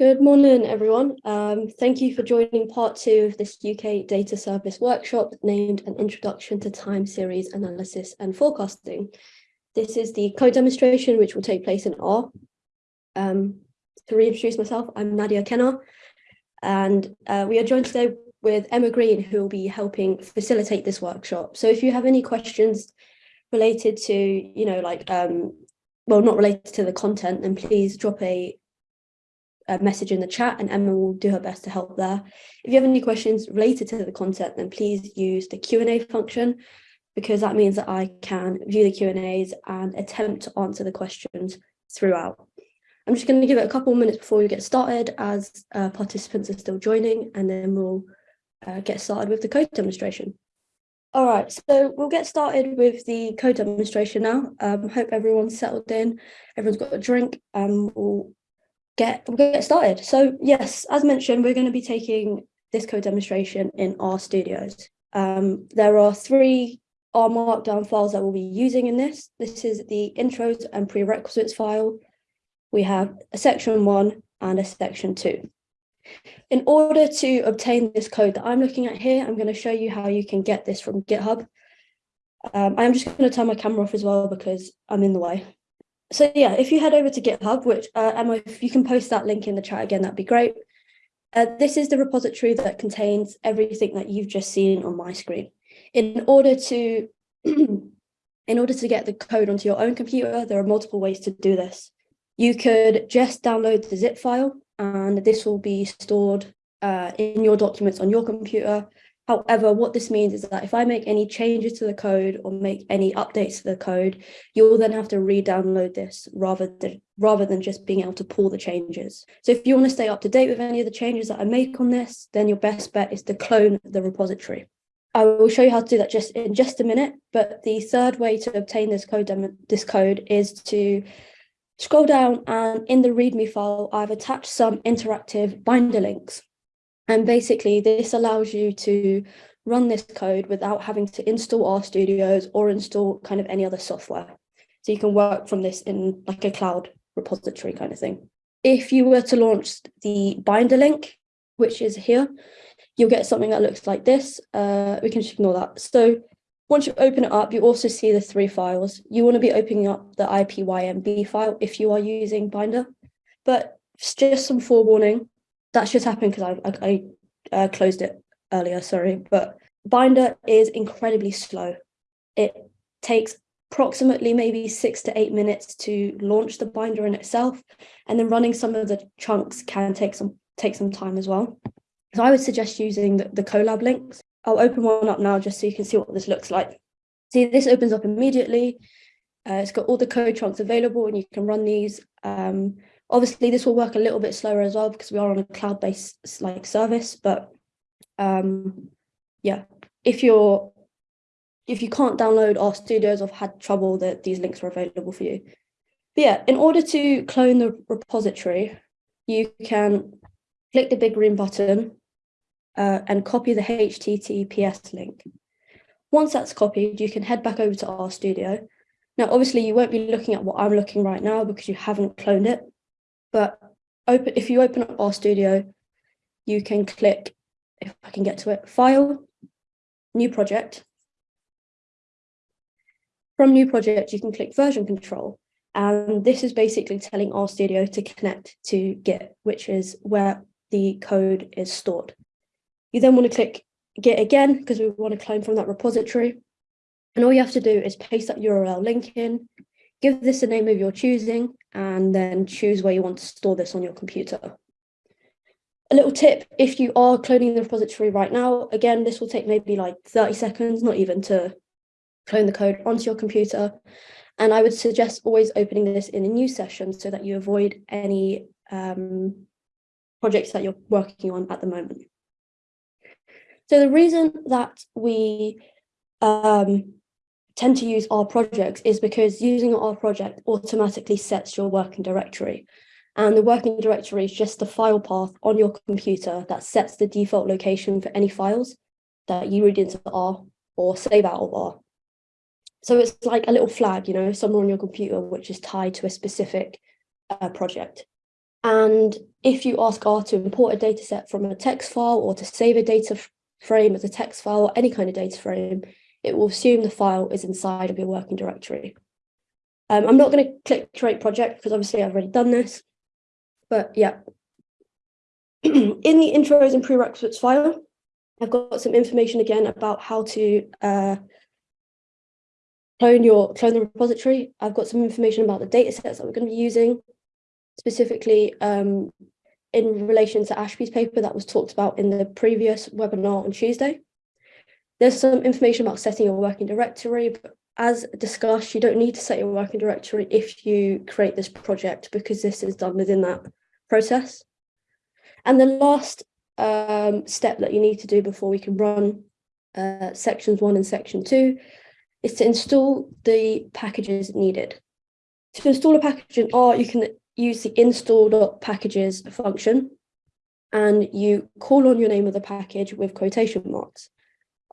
Good morning, everyone. Um, thank you for joining part two of this UK Data Service workshop named An Introduction to Time Series Analysis and Forecasting. This is the code demonstration which will take place in R. Um, to reintroduce myself, I'm Nadia Kennar, and uh, we are joined today with Emma Green, who will be helping facilitate this workshop. So if you have any questions related to, you know, like, um, well, not related to the content, then please drop a message in the chat and Emma will do her best to help there. If you have any questions related to the content, then please use the Q&A function because that means that I can view the Q&As and attempt to answer the questions throughout. I'm just going to give it a couple of minutes before we get started as uh, participants are still joining and then we'll uh, get started with the code demonstration. All right, so we'll get started with the code demonstration now. Um, hope everyone's settled in, everyone's got a drink, and we'll get get started. So yes, as mentioned, we're going to be taking this code demonstration in R Studios. Um, there are three R Markdown files that we'll be using in this. This is the intros and prerequisites file. We have a section one and a section two. In order to obtain this code that I'm looking at here, I'm going to show you how you can get this from GitHub. Um, I'm just going to turn my camera off as well because I'm in the way so yeah, if you head over to GitHub, which uh, Emma, if you can post that link in the chat again, that'd be great. Uh, this is the repository that contains everything that you've just seen on my screen. In order to in order to get the code onto your own computer, there are multiple ways to do this. You could just download the zip file and this will be stored uh, in your documents on your computer However, what this means is that if I make any changes to the code or make any updates to the code, you'll then have to re-download this rather than, rather than just being able to pull the changes. So if you want to stay up to date with any of the changes that I make on this, then your best bet is to clone the repository. I will show you how to do that just in just a minute, but the third way to obtain this code, this code is to scroll down and in the README file, I've attached some interactive binder links. And basically this allows you to run this code without having to install RStudios or install kind of any other software. So you can work from this in like a cloud repository kind of thing. If you were to launch the binder link, which is here, you'll get something that looks like this. Uh, we can just ignore that. So once you open it up, you also see the three files. You want to be opening up the IPYNB file if you are using Binder. But just some forewarning, that's just happened because I, I, I uh, closed it earlier, sorry, but Binder is incredibly slow. It takes approximately maybe six to eight minutes to launch the binder in itself, and then running some of the chunks can take some take some time as well. So I would suggest using the, the Colab links. I'll open one up now just so you can see what this looks like. See, this opens up immediately. Uh, it's got all the code chunks available and you can run these. Um, Obviously, this will work a little bit slower as well because we are on a cloud-based like service. But um, yeah, if you're if you can't download RStudios or had trouble, that these links are available for you. But yeah, in order to clone the repository, you can click the big green button uh, and copy the HTTPS link. Once that's copied, you can head back over to RStudio. Now, obviously, you won't be looking at what I'm looking right now because you haven't cloned it. But open if you open up RStudio, you can click, if I can get to it, File, New Project. From New Project, you can click Version Control. And this is basically telling RStudio to connect to Git, which is where the code is stored. You then want to click Git again, because we want to clone from that repository. And all you have to do is paste that URL link in, give this a name of your choosing, and then choose where you want to store this on your computer. A little tip, if you are cloning the repository right now, again, this will take maybe like 30 seconds, not even to clone the code onto your computer. And I would suggest always opening this in a new session so that you avoid any um, projects that you're working on at the moment. So the reason that we um, tend to use R projects is because using R project automatically sets your working directory. And the working directory is just the file path on your computer that sets the default location for any files that you read into R or save out of R. So it's like a little flag, you know, somewhere on your computer, which is tied to a specific uh, project. And if you ask R to import a data set from a text file or to save a data frame as a text file or any kind of data frame, it will assume the file is inside of your working directory. Um, I'm not going to click create project because obviously I've already done this, but yeah. in the intros and prerequisites file, I've got some information again about how to uh, clone your clone the repository. I've got some information about the data sets that we're going to be using, specifically um, in relation to Ashby's paper that was talked about in the previous webinar on Tuesday. There's some information about setting your working directory, but as discussed, you don't need to set your working directory if you create this project because this is done within that process. And the last um, step that you need to do before we can run uh, sections one and section two is to install the packages needed. To install a package in R, you can use the install.packages function and you call on your name of the package with quotation marks.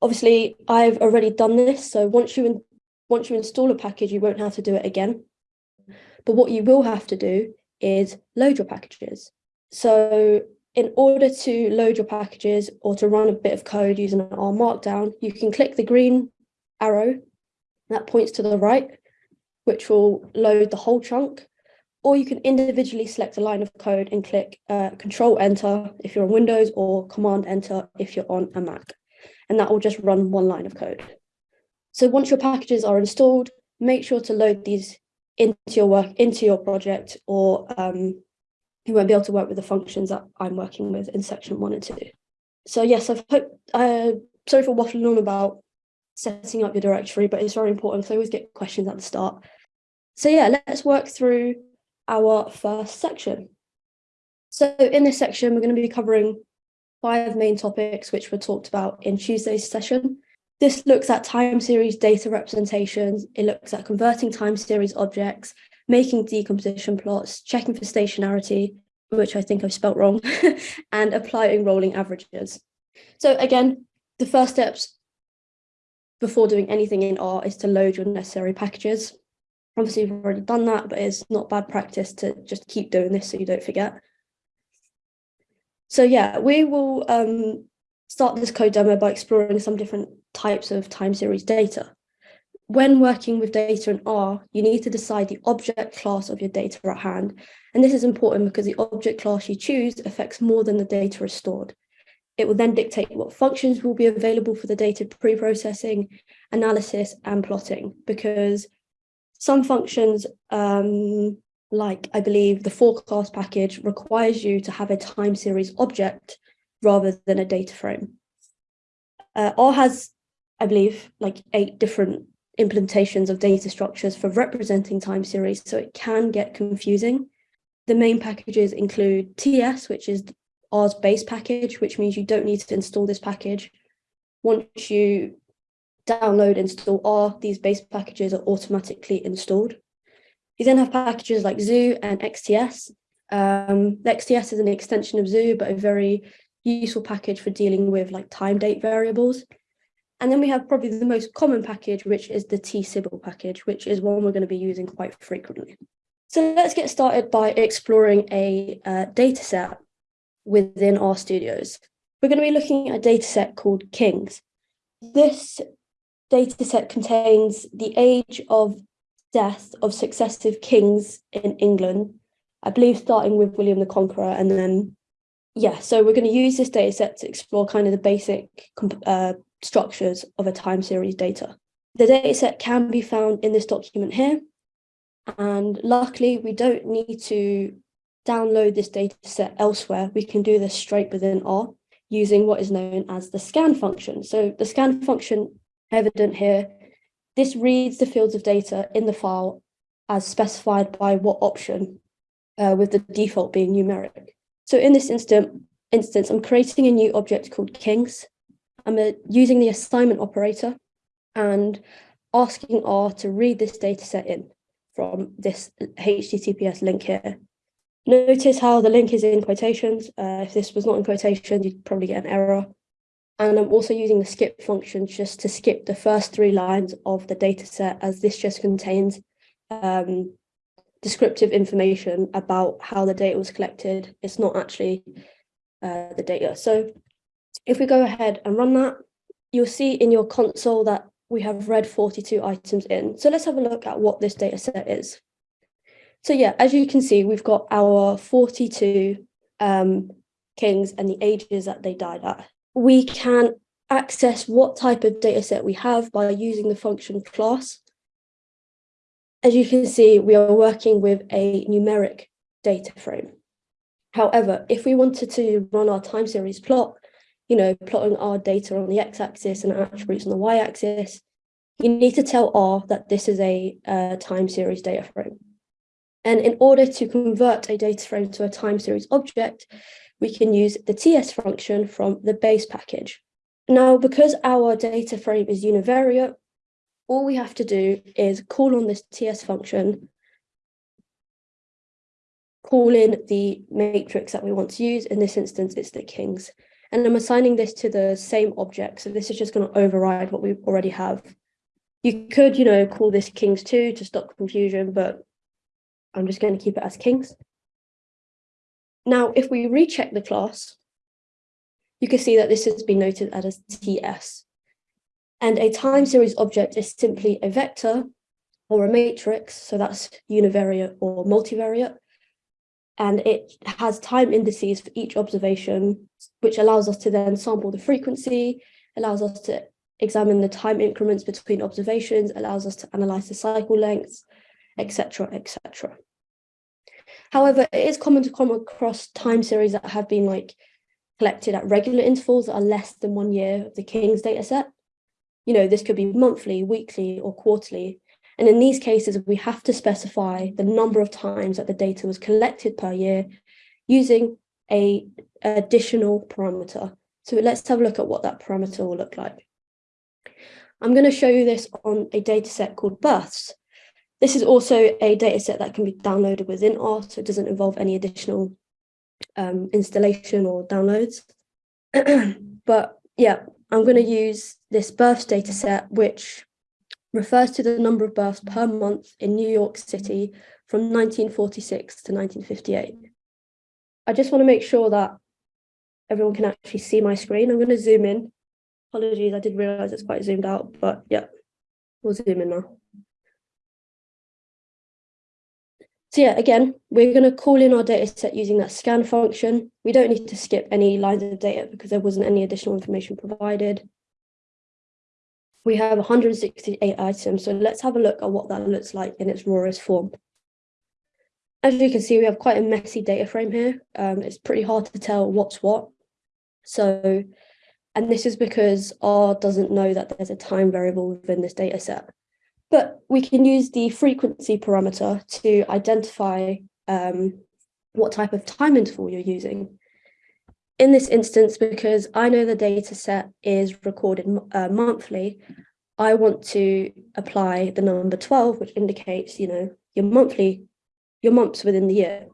Obviously, I've already done this, so once you once you install a package, you won't have to do it again. But what you will have to do is load your packages. So in order to load your packages or to run a bit of code using R Markdown, you can click the green arrow that points to the right, which will load the whole chunk. Or you can individually select a line of code and click uh, Control Enter if you're on Windows or Command Enter if you're on a Mac. And that will just run one line of code. So once your packages are installed, make sure to load these into your work, into your project, or um, you won't be able to work with the functions that I'm working with in section one and two. So yes, I've hope, uh, sorry for waffling on about setting up your directory, but it's very important because I always get questions at the start. So yeah, let's work through our first section. So in this section, we're going to be covering five main topics, which were talked about in Tuesday's session. This looks at time series data representations. It looks at converting time series objects, making decomposition plots, checking for stationarity, which I think I've spelt wrong, and applying rolling averages. So again, the first steps before doing anything in R is to load your necessary packages. Obviously, you've already done that, but it's not bad practice to just keep doing this so you don't forget. So yeah, we will um, start this code demo by exploring some different types of time series data. When working with data in R, you need to decide the object class of your data at hand. And this is important because the object class you choose affects more than the data is stored. It will then dictate what functions will be available for the data pre-processing, analysis and plotting because some functions um, like I believe the forecast package requires you to have a time series object rather than a data frame. Uh, R has, I believe, like eight different implementations of data structures for representing time series, so it can get confusing. The main packages include TS, which is R's base package, which means you don't need to install this package. Once you download install R, these base packages are automatically installed. You then have packages like Zoo and XTS. Um, XTS is an extension of Zoo, but a very useful package for dealing with like time date variables. And then we have probably the most common package, which is the tsibble package, which is one we're going to be using quite frequently. So let's get started by exploring a uh, data set within R Studios. We're going to be looking at a data set called Kings. This data set contains the age of death of successive kings in England, I believe starting with William the Conqueror and then yeah, so we're going to use this data set to explore kind of the basic uh, structures of a time series data. The data set can be found in this document here. And luckily, we don't need to download this data set elsewhere. We can do this straight within R using what is known as the scan function. So the scan function evident here, this reads the fields of data in the file as specified by what option, uh, with the default being numeric. So in this instant, instance, I'm creating a new object called kings. I'm uh, using the assignment operator and asking R to read this data set in from this HTTPS link here. Notice how the link is in quotations. Uh, if this was not in quotations, you'd probably get an error. And I'm also using the skip function just to skip the first three lines of the data set as this just contains um, descriptive information about how the data was collected. It's not actually uh, the data. So if we go ahead and run that, you'll see in your console that we have read 42 items in. So let's have a look at what this data set is. So yeah, as you can see, we've got our 42 um, kings and the ages that they died at. We can access what type of data set we have by using the function class. As you can see, we are working with a numeric data frame. However, if we wanted to run our time series plot, you know, plotting our data on the x-axis and attributes on the y-axis, you need to tell R that this is a uh, time series data frame. And in order to convert a data frame to a time series object, we can use the TS function from the base package. Now, because our data frame is univariate, all we have to do is call on this TS function, call in the matrix that we want to use. In this instance, it's the kings. And I'm assigning this to the same object. So this is just going to override what we already have. You could, you know, call this kings two to stop confusion, but I'm just going to keep it as kings. Now, if we recheck the class, you can see that this has been noted as TS. And a time series object is simply a vector or a matrix, so that's univariate or multivariate, and it has time indices for each observation, which allows us to then sample the frequency, allows us to examine the time increments between observations, allows us to analyze the cycle lengths, etc., etc. However, it is common to come across time series that have been like collected at regular intervals that are less than one year of the King's dataset. You know, this could be monthly, weekly, or quarterly, and in these cases, we have to specify the number of times that the data was collected per year using a additional parameter. So let's have a look at what that parameter will look like. I'm going to show you this on a data set called births. This is also a data set that can be downloaded within R, so it doesn't involve any additional um, installation or downloads. but yeah, I'm going to use this births data set, which refers to the number of births per month in New York City from 1946 to 1958. I just want to make sure that everyone can actually see my screen. I'm going to zoom in. Apologies, I did realize it's quite zoomed out, but yeah, we'll zoom in now. So yeah, again, we're going to call in our data set using that scan function. We don't need to skip any lines of data because there wasn't any additional information provided we have 168 items. So let's have a look at what that looks like in its rawest form. As you can see, we have quite a messy data frame here. Um, it's pretty hard to tell what's what. So, and this is because R doesn't know that there's a time variable within this data set. But we can use the frequency parameter to identify um, what type of time interval you're using. In this instance, because I know the data set is recorded uh, monthly, I want to apply the number 12, which indicates, you know, your monthly, your months within the year.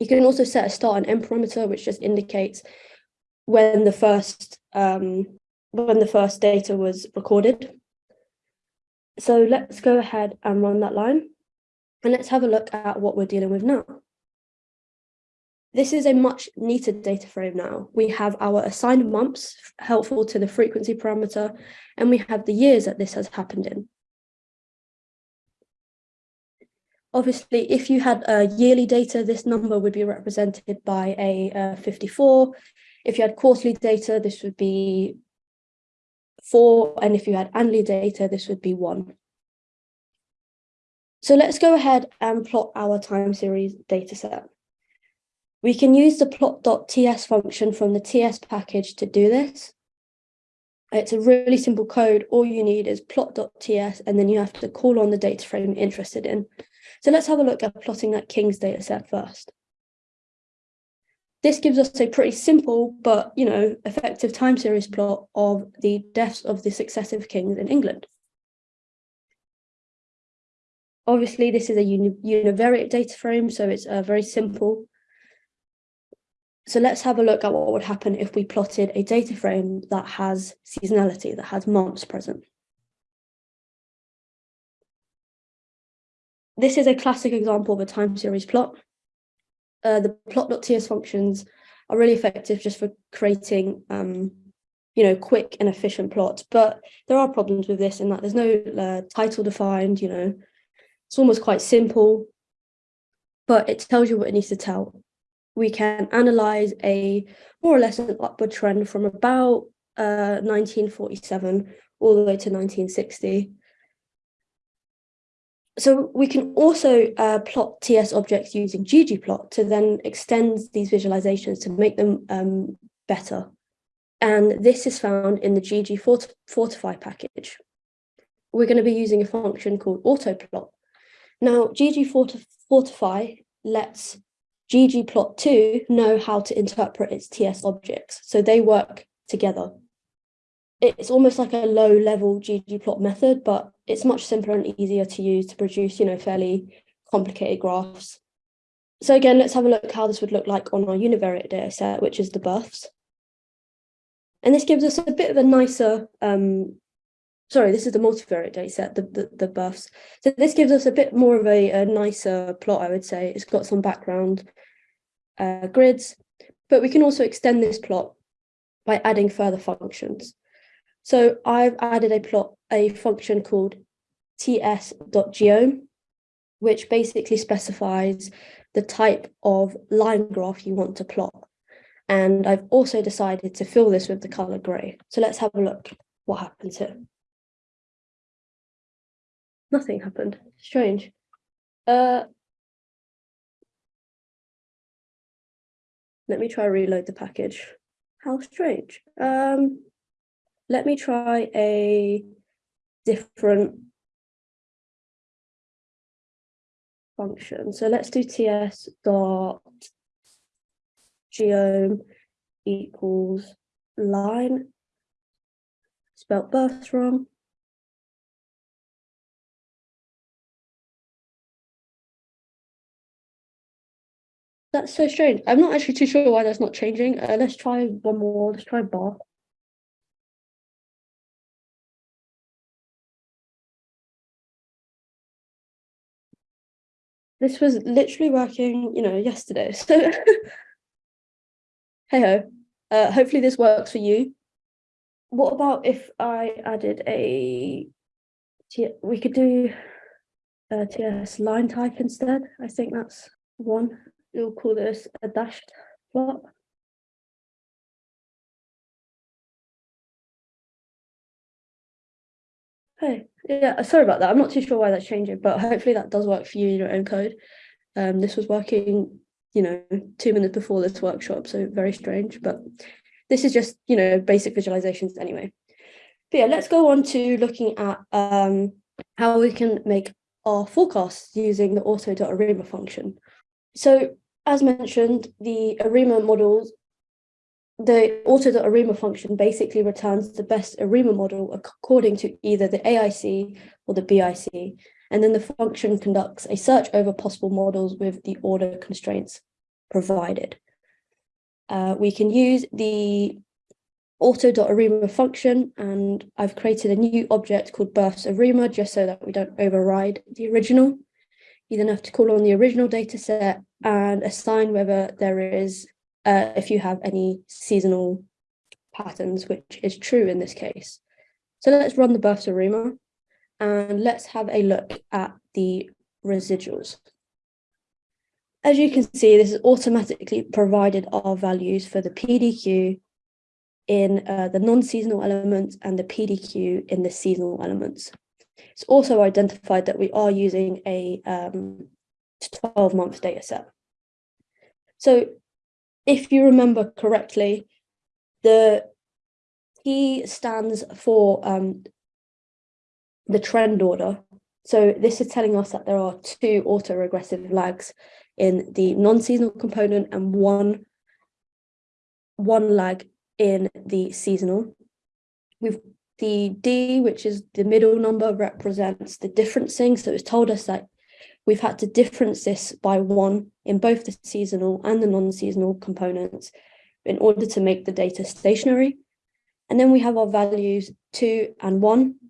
You can also set a start and end parameter, which just indicates when the first um, when the first data was recorded. So let's go ahead and run that line. And let's have a look at what we're dealing with now. This is a much neater data frame now. We have our assigned months helpful to the frequency parameter, and we have the years that this has happened in. Obviously, if you had uh, yearly data, this number would be represented by a uh, 54. If you had quarterly data, this would be four. And if you had annually data, this would be one. So let's go ahead and plot our time series data set. We can use the plot.ts function from the TS package to do this. It's a really simple code. All you need is plot.ts, and then you have to call on the data frame you're interested in. So let's have a look at plotting that King's data set first. This gives us a pretty simple, but, you know, effective time series plot of the deaths of the successive kings in England. Obviously, this is a uni univariate data frame, so it's uh, very simple. So let's have a look at what would happen if we plotted a data frame that has seasonality, that has months present. this is a classic example of a time series plot. Uh, the plot.ts functions are really effective just for creating, um, you know, quick and efficient plots. But there are problems with this in that there's no uh, title defined, you know, it's almost quite simple, but it tells you what it needs to tell. We can analyze a more or less an upward trend from about uh, 1947 all the way to 1960 so we can also uh, plot TS objects using ggplot to then extend these visualizations to make them um, better. And this is found in the GG Fortify package. We're going to be using a function called autoplot. Now, GG Fortify lets ggplot2 know how to interpret its TS objects. So they work together it's almost like a low level ggplot method, but it's much simpler and easier to use to produce, you know, fairly complicated graphs. So again, let's have a look how this would look like on our univariate data set, which is the buffs. And this gives us a bit of a nicer, um, sorry, this is the multivariate data set, the, the, the births. So this gives us a bit more of a, a nicer plot, I would say. It's got some background uh, grids, but we can also extend this plot by adding further functions. So I've added a plot, a function called ts.geom, which basically specifies the type of line graph you want to plot. And I've also decided to fill this with the color gray. So let's have a look what happens here. Nothing happened. Strange. Uh, let me try reload the package. How strange. Um, let me try a different function. So let's do ts dot geom equals line, spelt birth wrong. That's so strange. I'm not actually too sure why that's not changing. Uh, let's try one more. Let's try bar. This was literally working, you know, yesterday. So hey ho. Uh, hopefully this works for you. What about if I added a we could do a TS line type instead. I think that's one. We'll call this a dashed plot. Hey, yeah, sorry about that. I'm not too sure why that's changing, but hopefully that does work for you in your own code. Um, this was working, you know, two minutes before this workshop, so very strange, but this is just, you know, basic visualizations anyway. But yeah, let's go on to looking at um, how we can make our forecasts using the auto.arima function. So as mentioned, the ARIMA models the auto.arima function basically returns the best ARIMA model according to either the AIC or the BIC, and then the function conducts a search over possible models with the order constraints provided. Uh, we can use the auto.arima function, and I've created a new object called births arima just so that we don't override the original. You then have to call on the original data set and assign whether there is uh, if you have any seasonal patterns, which is true in this case. So let's run the births arima and let's have a look at the residuals. As you can see, this is automatically provided our values for the PDQ in uh, the non-seasonal elements and the PDQ in the seasonal elements. It's also identified that we are using a 12-month um, data set. So if you remember correctly, the T stands for um, the trend order. So this is telling us that there are two autoregressive lags in the non-seasonal component and one, one lag in the seasonal. We've the D, which is the middle number, represents the differencing. So it's told us that we've had to difference this by one in both the seasonal and the non-seasonal components in order to make the data stationary. And then we have our values two and one,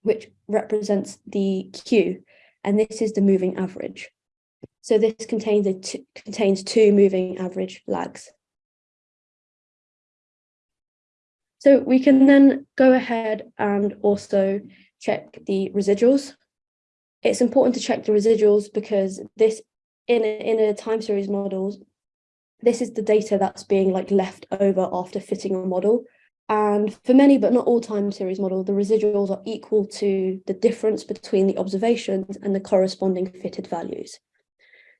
which represents the Q. and this is the moving average. So this contains, a contains two moving average lags. So we can then go ahead and also check the residuals. It's important to check the residuals because this in a, in a time series model, this is the data that's being like left over after fitting a model. And for many, but not all time series model, the residuals are equal to the difference between the observations and the corresponding fitted values.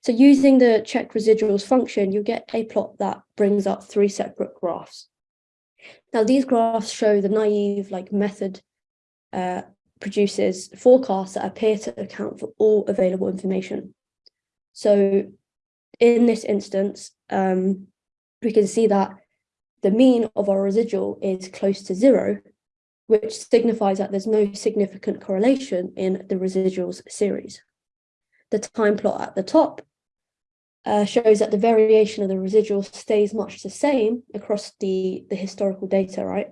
So using the check residuals function, you get a plot that brings up three separate graphs. Now these graphs show the naive like method uh, produces forecasts that appear to account for all available information. So in this instance, um, we can see that the mean of our residual is close to zero, which signifies that there's no significant correlation in the residuals series. The time plot at the top uh, shows that the variation of the residual stays much the same across the, the historical data, right?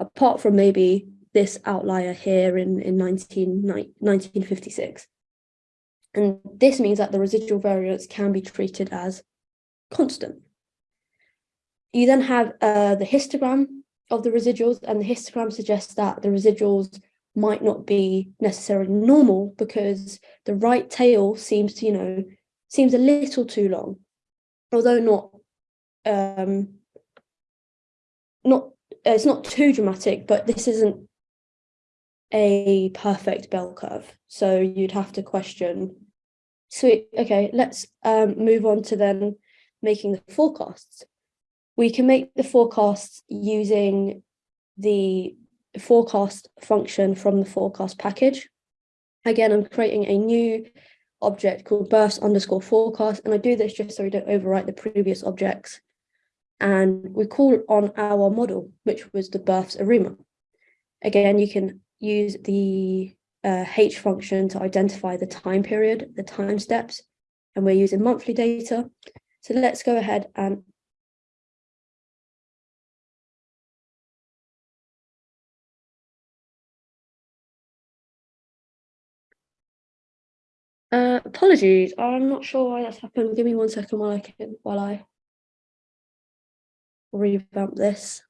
Apart from maybe this outlier here in, in 19, 1956. And this means that the residual variance can be treated as constant. You then have uh, the histogram of the residuals, and the histogram suggests that the residuals might not be necessarily normal because the right tail seems to, you know, seems a little too long, although not, um, not, it's not too dramatic, but this isn't a perfect bell curve. So you'd have to question, sweet, okay, let's um, move on to then making the forecasts we can make the forecasts using the forecast function from the forecast package. Again, I'm creating a new object called births underscore forecast, and I do this just so we don't overwrite the previous objects. And we call on our model, which was the births ARIMA. Again, you can use the uh, H function to identify the time period, the time steps, and we're using monthly data. So let's go ahead and Uh, apologies, I'm not sure why that's happened. Give me one second while I can while I revamp this.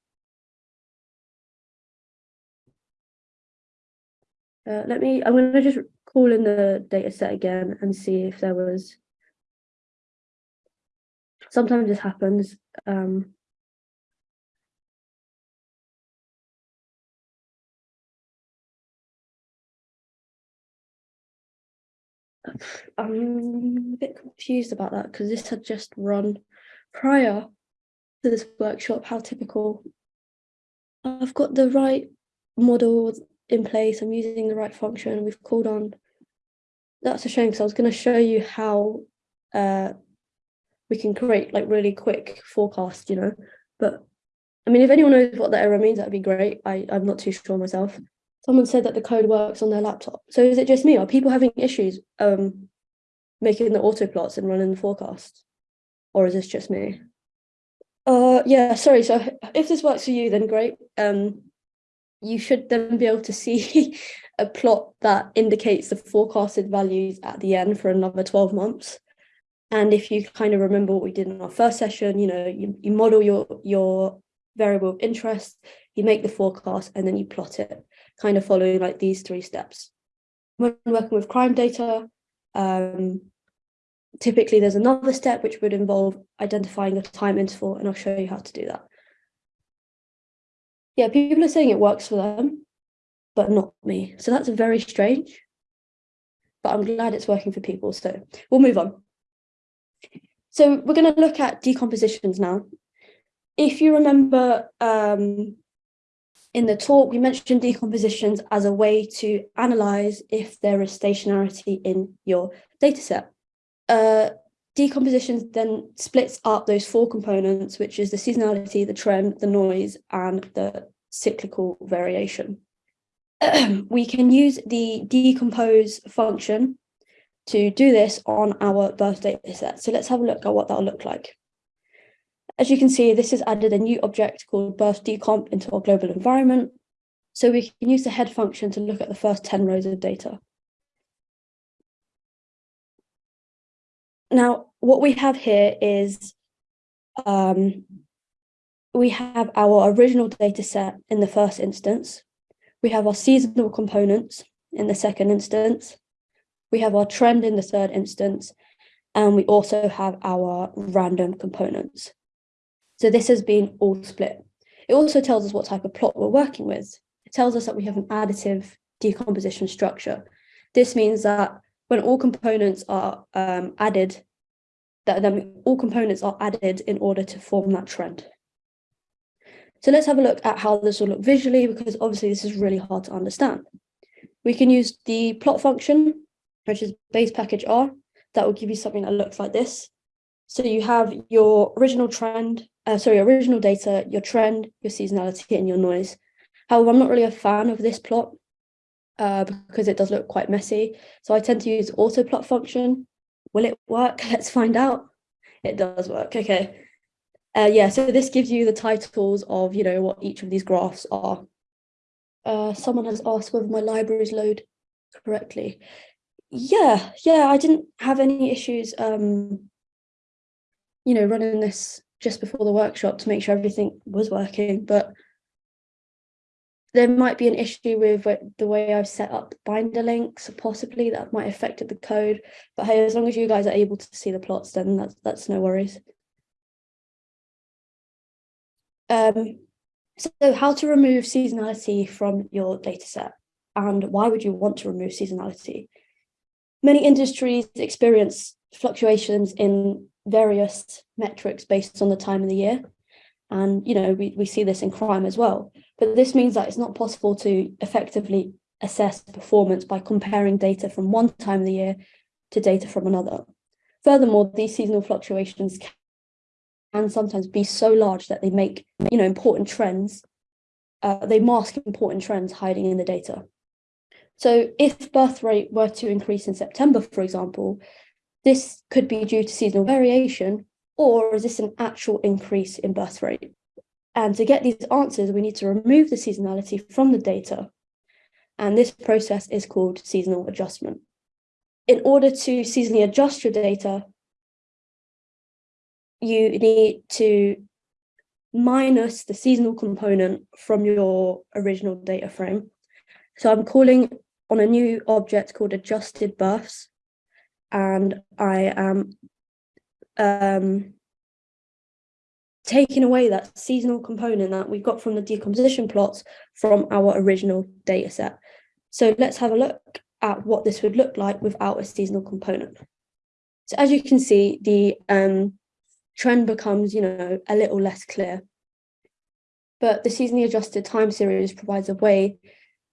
Uh, let me, I'm going to just call in the data set again and see if there was, sometimes this happens. Um, I'm a bit confused about that because this had just run prior to this workshop. How typical. I've got the right model in place. I'm using the right function. We've called on. That's a shame because I was going to show you how uh, we can create like really quick forecasts, you know. But I mean, if anyone knows what that error means, that'd be great. I, I'm not too sure myself someone said that the code works on their laptop. So is it just me? Are people having issues um, making the auto plots and running the forecast? Or is this just me? Uh, yeah, sorry. So if this works for you, then great. Um, you should then be able to see a plot that indicates the forecasted values at the end for another 12 months. And if you kind of remember what we did in our first session, you know, you, you model your, your variable of interest, you make the forecast, and then you plot it kind of following like these three steps. When working with crime data, um, typically there's another step which would involve identifying a time interval, and I'll show you how to do that. Yeah, people are saying it works for them, but not me. So that's very strange, but I'm glad it's working for people. So we'll move on. So we're going to look at decompositions now. If you remember um, in the talk, we mentioned decompositions as a way to analyze if there is stationarity in your dataset. Uh, decompositions then splits up those four components, which is the seasonality, the trend, the noise, and the cyclical variation. we can use the decompose function to do this on our birth data set. So let's have a look at what that'll look like. As you can see, this has added a new object called birth decomp into our global environment. So we can use the head function to look at the first 10 rows of data. Now, what we have here is um, we have our original data set in the first instance. We have our seasonal components in the second instance. We have our trend in the third instance. And we also have our random components. So this has been all split. It also tells us what type of plot we're working with. It tells us that we have an additive decomposition structure. This means that when all components are um, added, that then all components are added in order to form that trend. So let's have a look at how this will look visually, because obviously this is really hard to understand. We can use the plot function, which is base package R. That will give you something that looks like this. So you have your original trend, uh, sorry, original data, your trend, your seasonality, and your noise. However, I'm not really a fan of this plot uh, because it does look quite messy. So I tend to use auto plot function. Will it work? Let's find out. It does work. Okay. Uh, yeah, so this gives you the titles of, you know, what each of these graphs are. Uh, someone has asked whether my libraries load correctly. Yeah, yeah, I didn't have any issues, um, you know, running this just before the workshop to make sure everything was working, but there might be an issue with the way I've set up binder links, possibly that might have affected the code. But hey, as long as you guys are able to see the plots, then that's that's no worries. Um, so how to remove seasonality from your dataset and why would you want to remove seasonality? Many industries experience fluctuations in various metrics based on the time of the year. And, you know, we, we see this in crime as well. But this means that it's not possible to effectively assess performance by comparing data from one time of the year to data from another. Furthermore, these seasonal fluctuations can sometimes be so large that they make, you know, important trends, uh, they mask important trends hiding in the data. So if birth rate were to increase in September, for example, this could be due to seasonal variation or is this an actual increase in birth rate? And to get these answers, we need to remove the seasonality from the data. And this process is called seasonal adjustment. In order to seasonally adjust your data, you need to minus the seasonal component from your original data frame. So I'm calling on a new object called adjusted births, and I am um, taking away that seasonal component that we've got from the decomposition plots from our original data set. So let's have a look at what this would look like without a seasonal component. So as you can see, the um, trend becomes, you know, a little less clear. But the seasonally adjusted time series provides a way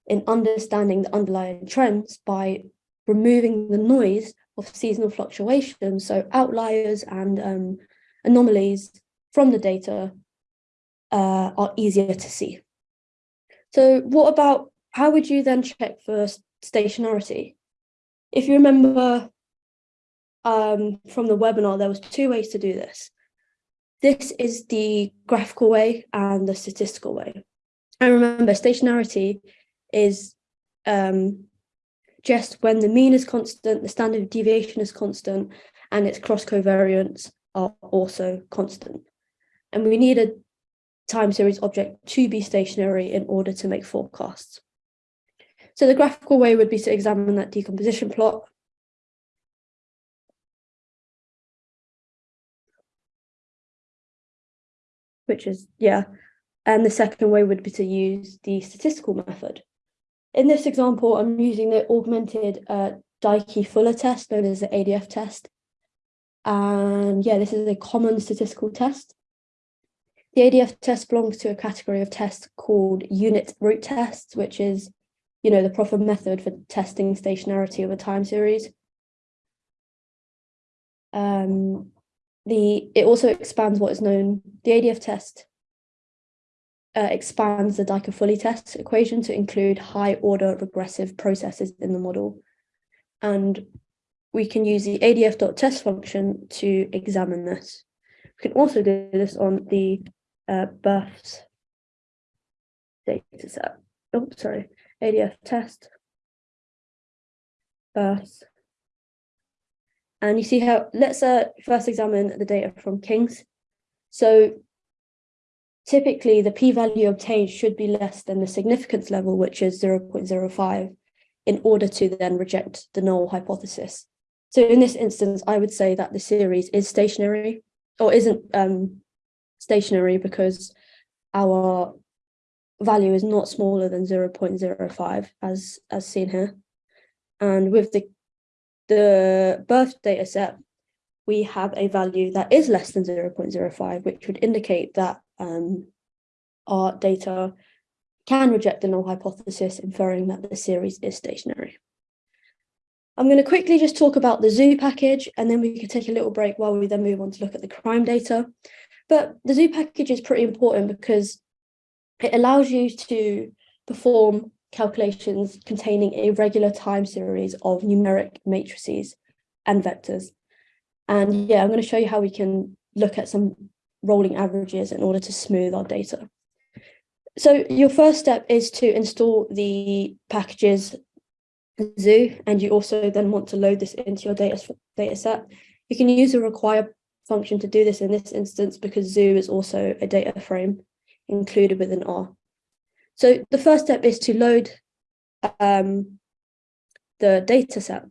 in understanding the underlying trends by removing the noise of seasonal fluctuations, so outliers and um, anomalies from the data uh, are easier to see. So what about, how would you then check for stationarity? If you remember um, from the webinar, there was two ways to do this. This is the graphical way and the statistical way. And remember, stationarity is um, just when the mean is constant, the standard deviation is constant, and its cross covariance are also constant. And we need a time series object to be stationary in order to make forecasts. So the graphical way would be to examine that decomposition plot. Which is, yeah. And the second way would be to use the statistical method. In this example, I'm using the augmented uh, Dickey-Fuller test, known as the ADF test. And yeah, this is a common statistical test. The ADF test belongs to a category of tests called unit root tests, which is, you know, the proper method for testing stationarity of a time series. Um, the it also expands what is known, the ADF test uh, expands the Dickey-Fuller test equation to include high order regressive processes in the model. And we can use the adf.test function to examine this. We can also do this on the uh, births data set. Oh, sorry, ADF test, births. And you see how, let's uh, first examine the data from King's. So typically the p-value obtained should be less than the significance level, which is 0.05, in order to then reject the null hypothesis. So in this instance, I would say that the series is stationary or isn't um, stationary because our value is not smaller than 0.05 as, as seen here. And with the, the birth data set, we have a value that is less than 0.05, which would indicate that um, our data can reject the null hypothesis, inferring that the series is stationary. I'm going to quickly just talk about the zoo package, and then we can take a little break while we then move on to look at the crime data. But the zoo package is pretty important because it allows you to perform calculations containing a regular time series of numeric matrices and vectors. And yeah, I'm going to show you how we can look at some rolling averages in order to smooth our data. So your first step is to install the packages zoo, and you also then want to load this into your data, data set. You can use a require function to do this in this instance because zoo is also a data frame included within R. So the first step is to load um, the data set.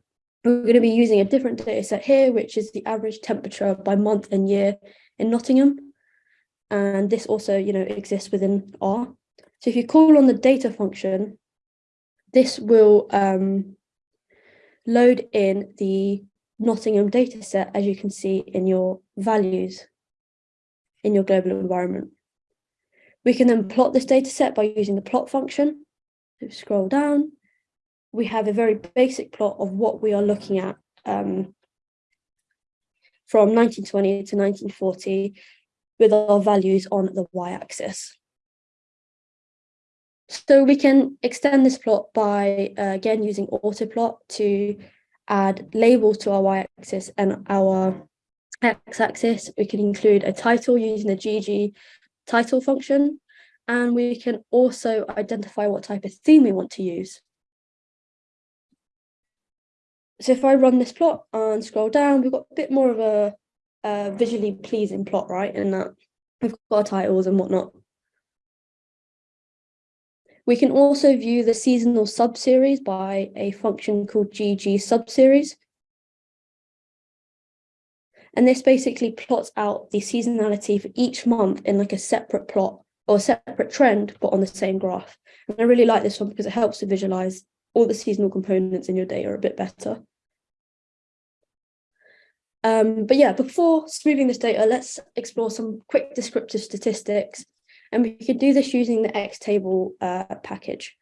We're going to be using a different data set here, which is the average temperature by month and year in Nottingham. And this also, you know, exists within R. So if you call on the data function, this will um, load in the Nottingham data set, as you can see in your values in your global environment. We can then plot this data set by using the plot function. So scroll down, we have a very basic plot of what we are looking at um, from 1920 to 1940 with our values on the y-axis. So we can extend this plot by, uh, again, using autoplot to add labels to our y-axis and our x-axis. We can include a title using the GG title function, and we can also identify what type of theme we want to use. So if I run this plot and scroll down, we've got a bit more of a, a visually pleasing plot, right? In that we've got our titles and whatnot. We can also view the seasonal subseries by a function called GG subseries. And this basically plots out the seasonality for each month in like a separate plot or a separate trend, but on the same graph. And I really like this one because it helps to visualize all the seasonal components in your data a bit better. Um, but yeah, before smoothing this data, let's explore some quick descriptive statistics and we can do this using the Xtable uh, package.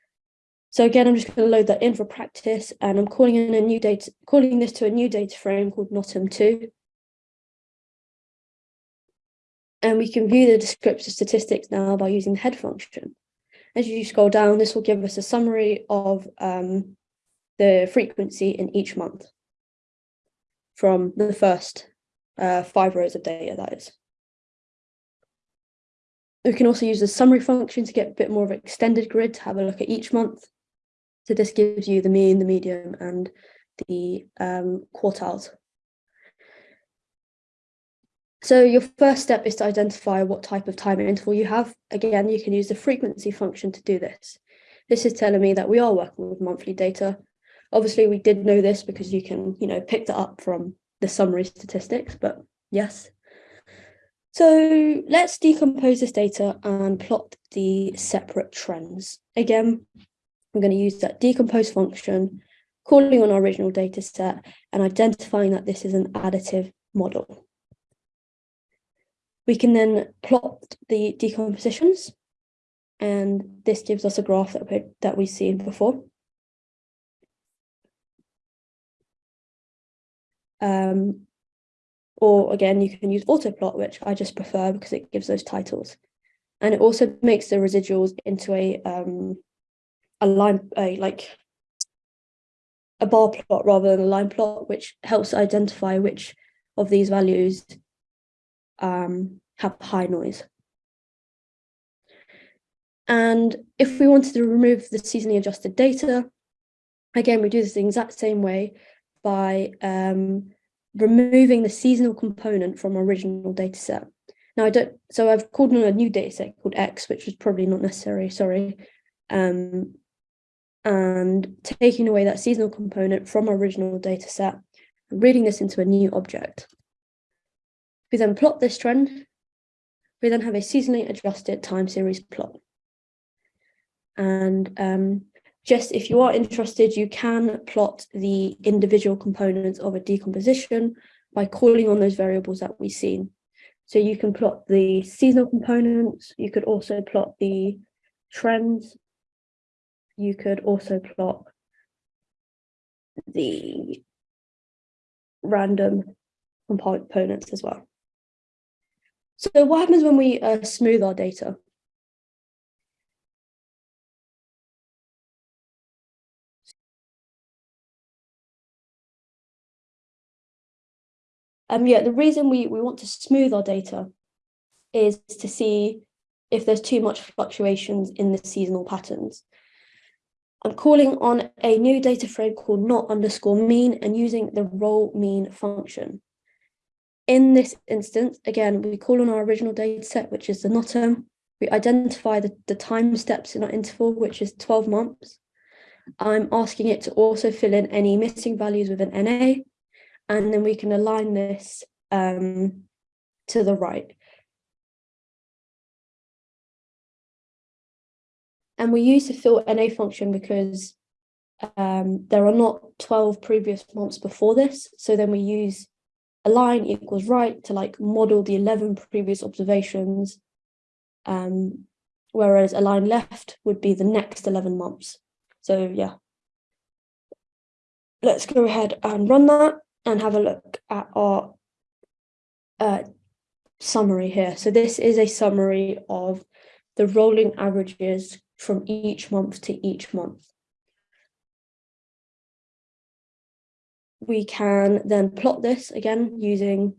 So again, I'm just going to load that in for practice and I'm calling in a new data, calling this to a new data frame called nottem2. And we can view the descriptive statistics now by using the head function. As you scroll down, this will give us a summary of um, the frequency in each month from the first uh, five rows of data, that is. We can also use the summary function to get a bit more of an extended grid to have a look at each month. So this gives you the mean, the median, and the um, quartiles. So your first step is to identify what type of time interval you have. Again, you can use the frequency function to do this. This is telling me that we are working with monthly data. Obviously, we did know this because you can, you know, pick that up from the summary statistics, but yes, so let's decompose this data and plot the separate trends. Again, I'm going to use that decompose function, calling on our original data set and identifying that this is an additive model. We can then plot the decompositions and this gives us a graph that, we, that we've seen before. Um, or again, you can use autoplot, which I just prefer because it gives those titles. And it also makes the residuals into a um, a line, a like a bar plot rather than a line plot, which helps identify which of these values um, have high noise. And if we wanted to remove the seasonally adjusted data, again, we do this the exact same way by um, removing the seasonal component from our original data set. Now I don't, so I've called on a new data set called X, which was probably not necessary, sorry. Um, and taking away that seasonal component from our original data set, reading this into a new object. We then plot this trend. We then have a seasonally adjusted time series plot. And um, just if you are interested, you can plot the individual components of a decomposition by calling on those variables that we've seen. So you can plot the seasonal components, you could also plot the trends, you could also plot the random components as well. So what happens when we uh, smooth our data? Um, yeah, the reason we, we want to smooth our data is to see if there's too much fluctuations in the seasonal patterns. I'm calling on a new data frame called not underscore mean and using the roll mean function. In this instance, again, we call on our original data set, which is the nottem. We identify the, the time steps in our interval, which is 12 months. I'm asking it to also fill in any missing values with an NA and then we can align this um, to the right. And we use the fill NA function because um, there are not 12 previous months before this. So then we use align equals right to like model the 11 previous observations. Um, whereas align left would be the next 11 months. So yeah, let's go ahead and run that and have a look at our uh, summary here. So this is a summary of the rolling averages from each month to each month. We can then plot this again using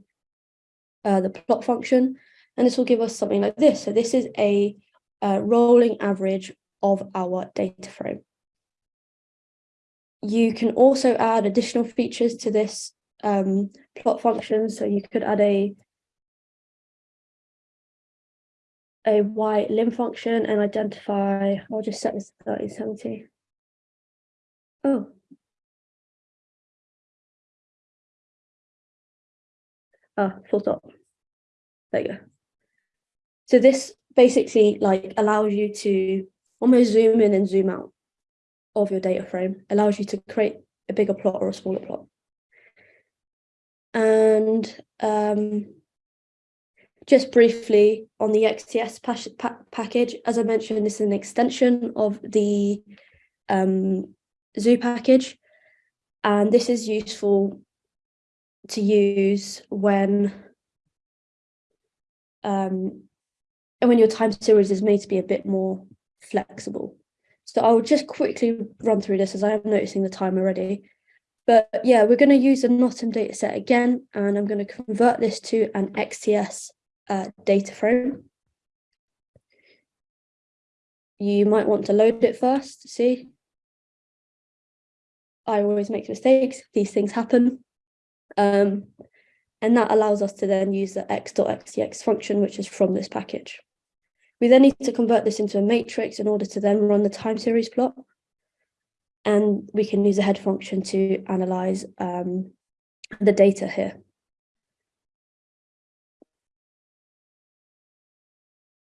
uh, the plot function, and this will give us something like this. So this is a uh, rolling average of our data frame. You can also add additional features to this um, plot function. So you could add a a y lim function and identify, I'll just set this to 3070. Oh. Ah, full stop. There you go. So this basically like allows you to almost zoom in and zoom out of your data frame, allows you to create a bigger plot or a smaller plot. And um, just briefly on the XTS pa pa package, as I mentioned, this is an extension of the um, zoo package. And this is useful to use when um, and when your time series is made to be a bit more flexible. So I'll just quickly run through this as I am noticing the time already. But yeah, we're going to use a nottem data set again, and I'm going to convert this to an XTS uh, data frame. You might want to load it first, see? I always make mistakes, these things happen. Um, and that allows us to then use the x.xtx function, which is from this package. We then need to convert this into a matrix in order to then run the time series plot. And we can use a head function to analyze um, the data here.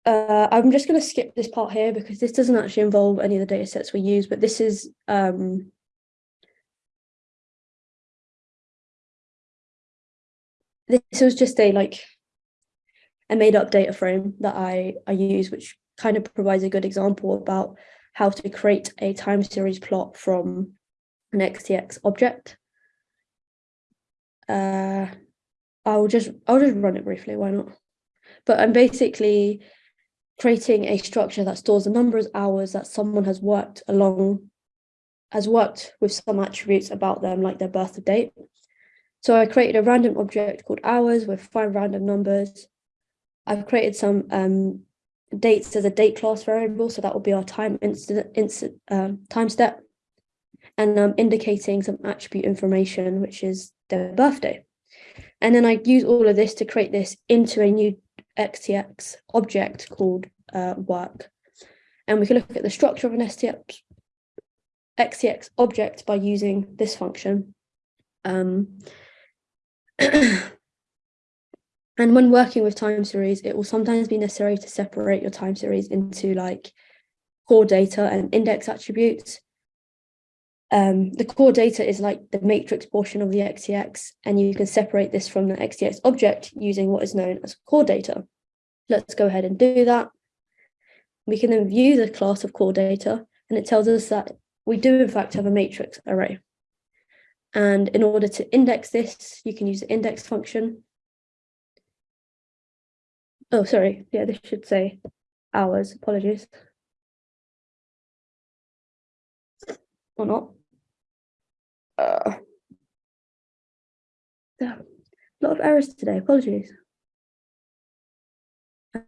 Uh, I'm just going to skip this part here because this doesn't actually involve any of the data sets we use, but this is um, this was just a like a made up data frame that I, I use, which kind of provides a good example about how to create a time series plot from an XTX object. Uh, I'll just I'll just run it briefly, why not? But I'm basically creating a structure that stores the number of hours that someone has worked along, has worked with some attributes about them, like their birth date. So I created a random object called hours with five random numbers. I've created some um, dates as a date class variable, so that will be our time incident um, time step, and I'm um, indicating some attribute information, which is their birthday. And then I use all of this to create this into a new XTX object called uh, work. And we can look at the structure of an STX, XTX object by using this function. Um, and when working with time series, it will sometimes be necessary to separate your time series into like core data and index attributes. Um, the core data is like the matrix portion of the XTX, and you can separate this from the XTX object using what is known as core data. Let's go ahead and do that. We can then view the class of core data, and it tells us that we do in fact have a matrix array. And in order to index this, you can use the index function. Oh, sorry. Yeah, this should say hours. Apologies. Or not. Uh, a lot of errors today. Apologies.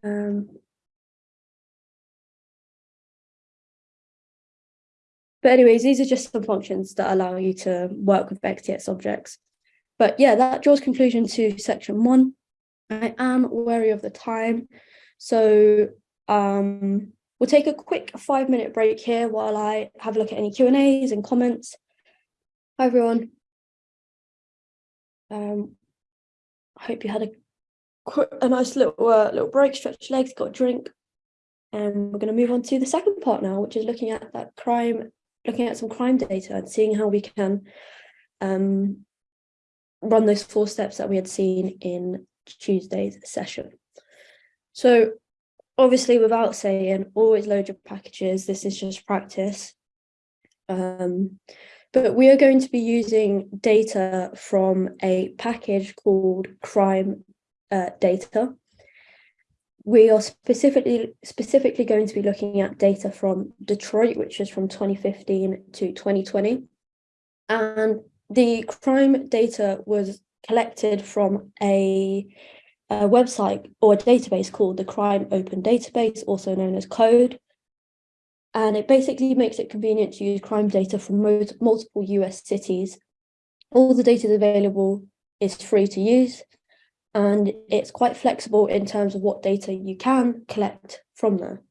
Um, But anyways, these are just some functions that allow you to work with XTX objects. But yeah, that draws conclusion to section one. I am wary of the time. So um, we'll take a quick five minute break here while I have a look at any Q&As and comments. Hi, everyone. Um, I hope you had a, a nice little, uh, little break, stretch legs, got a drink. And we're going to move on to the second part now, which is looking at that crime looking at some crime data and seeing how we can um, run those four steps that we had seen in Tuesday's session. So obviously without saying always load your packages, this is just practice. Um, but we are going to be using data from a package called crime uh, data we are specifically specifically going to be looking at data from Detroit, which is from 2015 to 2020. And the crime data was collected from a, a website or a database called the Crime Open Database, also known as CODE. And it basically makes it convenient to use crime data from multiple US cities. All the data available is free to use and it's quite flexible in terms of what data you can collect from there.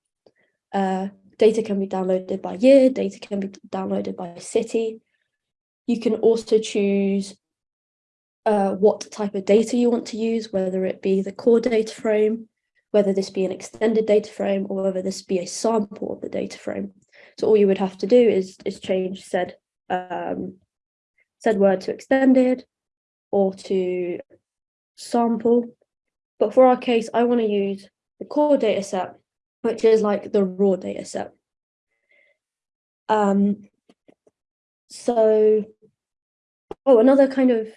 Uh, data can be downloaded by year, data can be downloaded by city. You can also choose uh, what type of data you want to use, whether it be the core data frame, whether this be an extended data frame, or whether this be a sample of the data frame. So all you would have to do is, is change said, um, said word to extended or to sample. But for our case, I want to use the core data set, which is like the raw data set. Um, so, oh, another kind of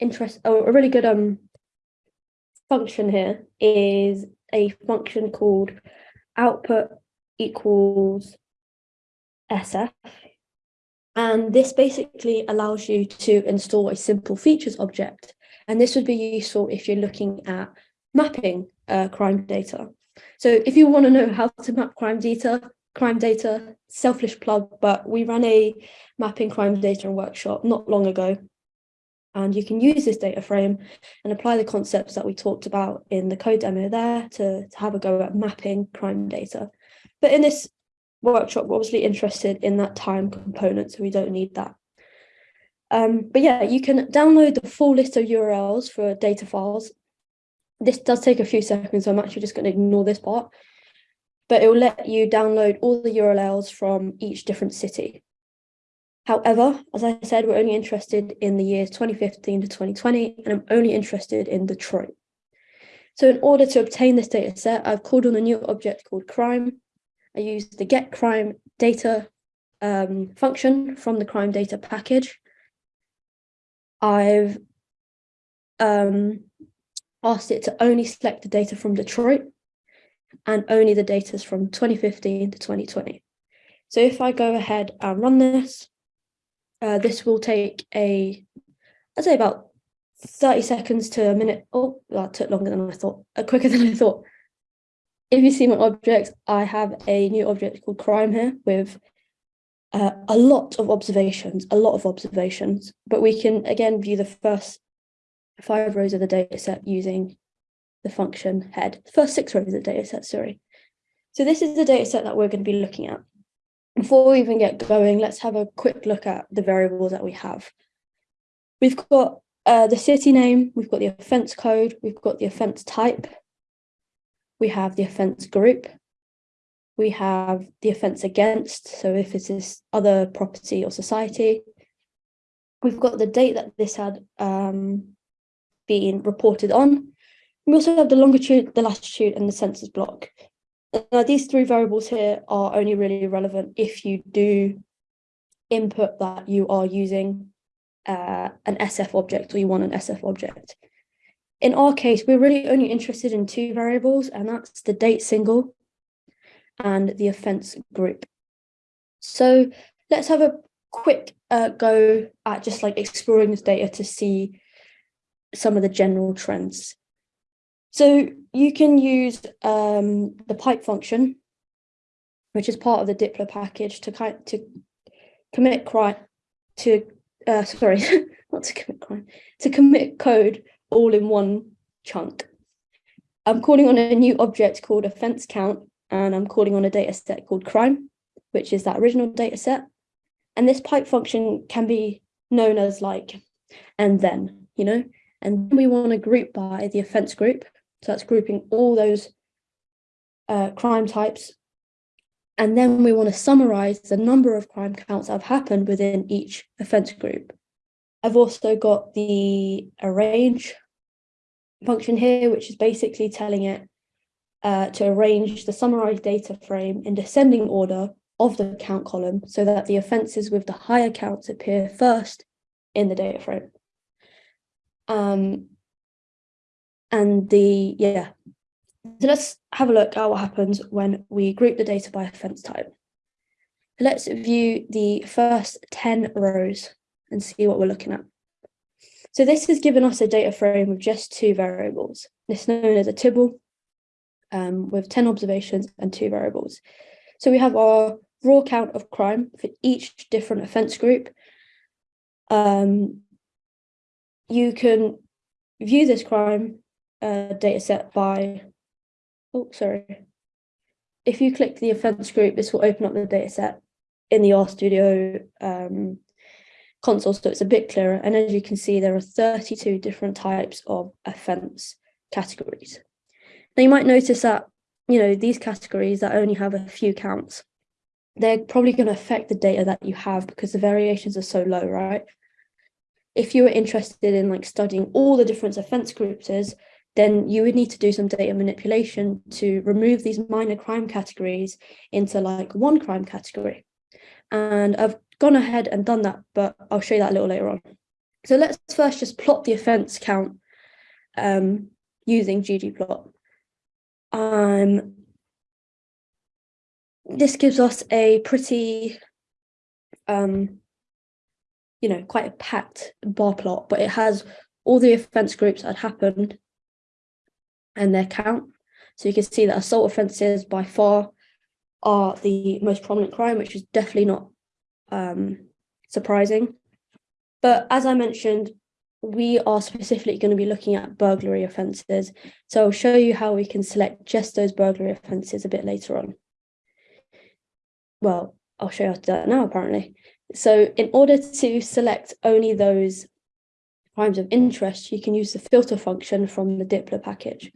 interest, oh, a really good um function here is a function called output equals SF. And this basically allows you to install a simple features object and this would be useful if you're looking at mapping uh, crime data. So if you want to know how to map crime data, crime data, selfish plug, but we ran a mapping crime data workshop not long ago. And you can use this data frame and apply the concepts that we talked about in the code demo there to, to have a go at mapping crime data. But in this workshop, we're obviously interested in that time component, so we don't need that um, but yeah, you can download the full list of URLs for data files. This does take a few seconds, so I'm actually just going to ignore this part. But it will let you download all the URLs from each different city. However, as I said, we're only interested in the years 2015 to 2020, and I'm only interested in Detroit. So in order to obtain this data set, I've called on a new object called crime. I used the get crime data um, function from the crime data package. I've um, asked it to only select the data from Detroit and only the data from 2015 to 2020. So if I go ahead and run this, uh, this will take a, I'd say about 30 seconds to a minute. Oh, that took longer than I thought, uh, quicker than I thought. If you see my objects, I have a new object called crime here with uh, a lot of observations, a lot of observations, but we can again view the first five rows of the data set using the function head, first six rows of the data set, sorry. So this is the data set that we're going to be looking at. Before we even get going, let's have a quick look at the variables that we have. We've got uh, the city name, we've got the offence code, we've got the offence type, we have the offence group, we have the offence against, so if it is this other property or society, we've got the date that this had um, been reported on. We also have the longitude, the latitude and the census block. Now, these three variables here are only really relevant if you do input that you are using uh, an SF object or you want an SF object. In our case, we're really only interested in two variables, and that's the date single and the offence group. So let's have a quick uh, go at just like exploring this data to see some of the general trends. So you can use um, the pipe function, which is part of the dplyr package to kind to commit crime to uh, sorry, not to commit crime, to commit code all in one chunk. I'm calling on a new object called offense count, and I'm calling on a data set called crime, which is that original data set. And this pipe function can be known as like, and then, you know, and we want to group by the offense group. So that's grouping all those uh, crime types. And then we want to summarize the number of crime counts that have happened within each offense group. I've also got the arrange function here, which is basically telling it uh, to arrange the summarized data frame in descending order of the count column so that the offences with the higher counts appear first in the data frame. Um, and the, yeah, so let's have a look at what happens when we group the data by offence type. Let's view the first 10 rows and see what we're looking at. So this has given us a data frame with just two variables. It's known as a Tibble um, with 10 observations and two variables. So we have our raw count of crime for each different offence group. Um, you can view this crime uh, data set by, oh, sorry. If you click the offence group, this will open up the data set in the RStudio um, console, so it's a bit clearer. And as you can see, there are 32 different types of offence categories. Now you might notice that, you know, these categories that only have a few counts, they're probably going to affect the data that you have because the variations are so low, right? If you were interested in like studying all the different offence groups then you would need to do some data manipulation to remove these minor crime categories into like one crime category. And I've gone ahead and done that, but I'll show you that a little later on. So let's first just plot the offence count um, using ggplot. Um, this gives us a pretty, um, you know, quite a packed bar plot, but it has all the offence groups that happened and their count. So you can see that assault offences by far are the most prominent crime, which is definitely not um, surprising. But as I mentioned, we are specifically going to be looking at burglary offences. So I'll show you how we can select just those burglary offences a bit later on. Well, I'll show you how to do that now, apparently. So in order to select only those crimes of interest, you can use the filter function from the dplyr package.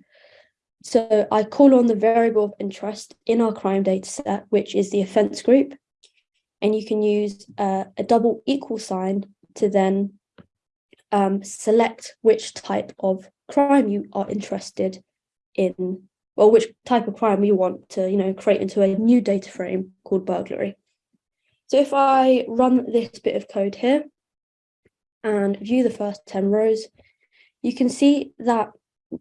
So I call on the variable of interest in our crime data set, which is the offence group. And you can use uh, a double equal sign to then um, select which type of crime you are interested in, or which type of crime you want to, you know, create into a new data frame called burglary. So if I run this bit of code here and view the first 10 rows, you can see that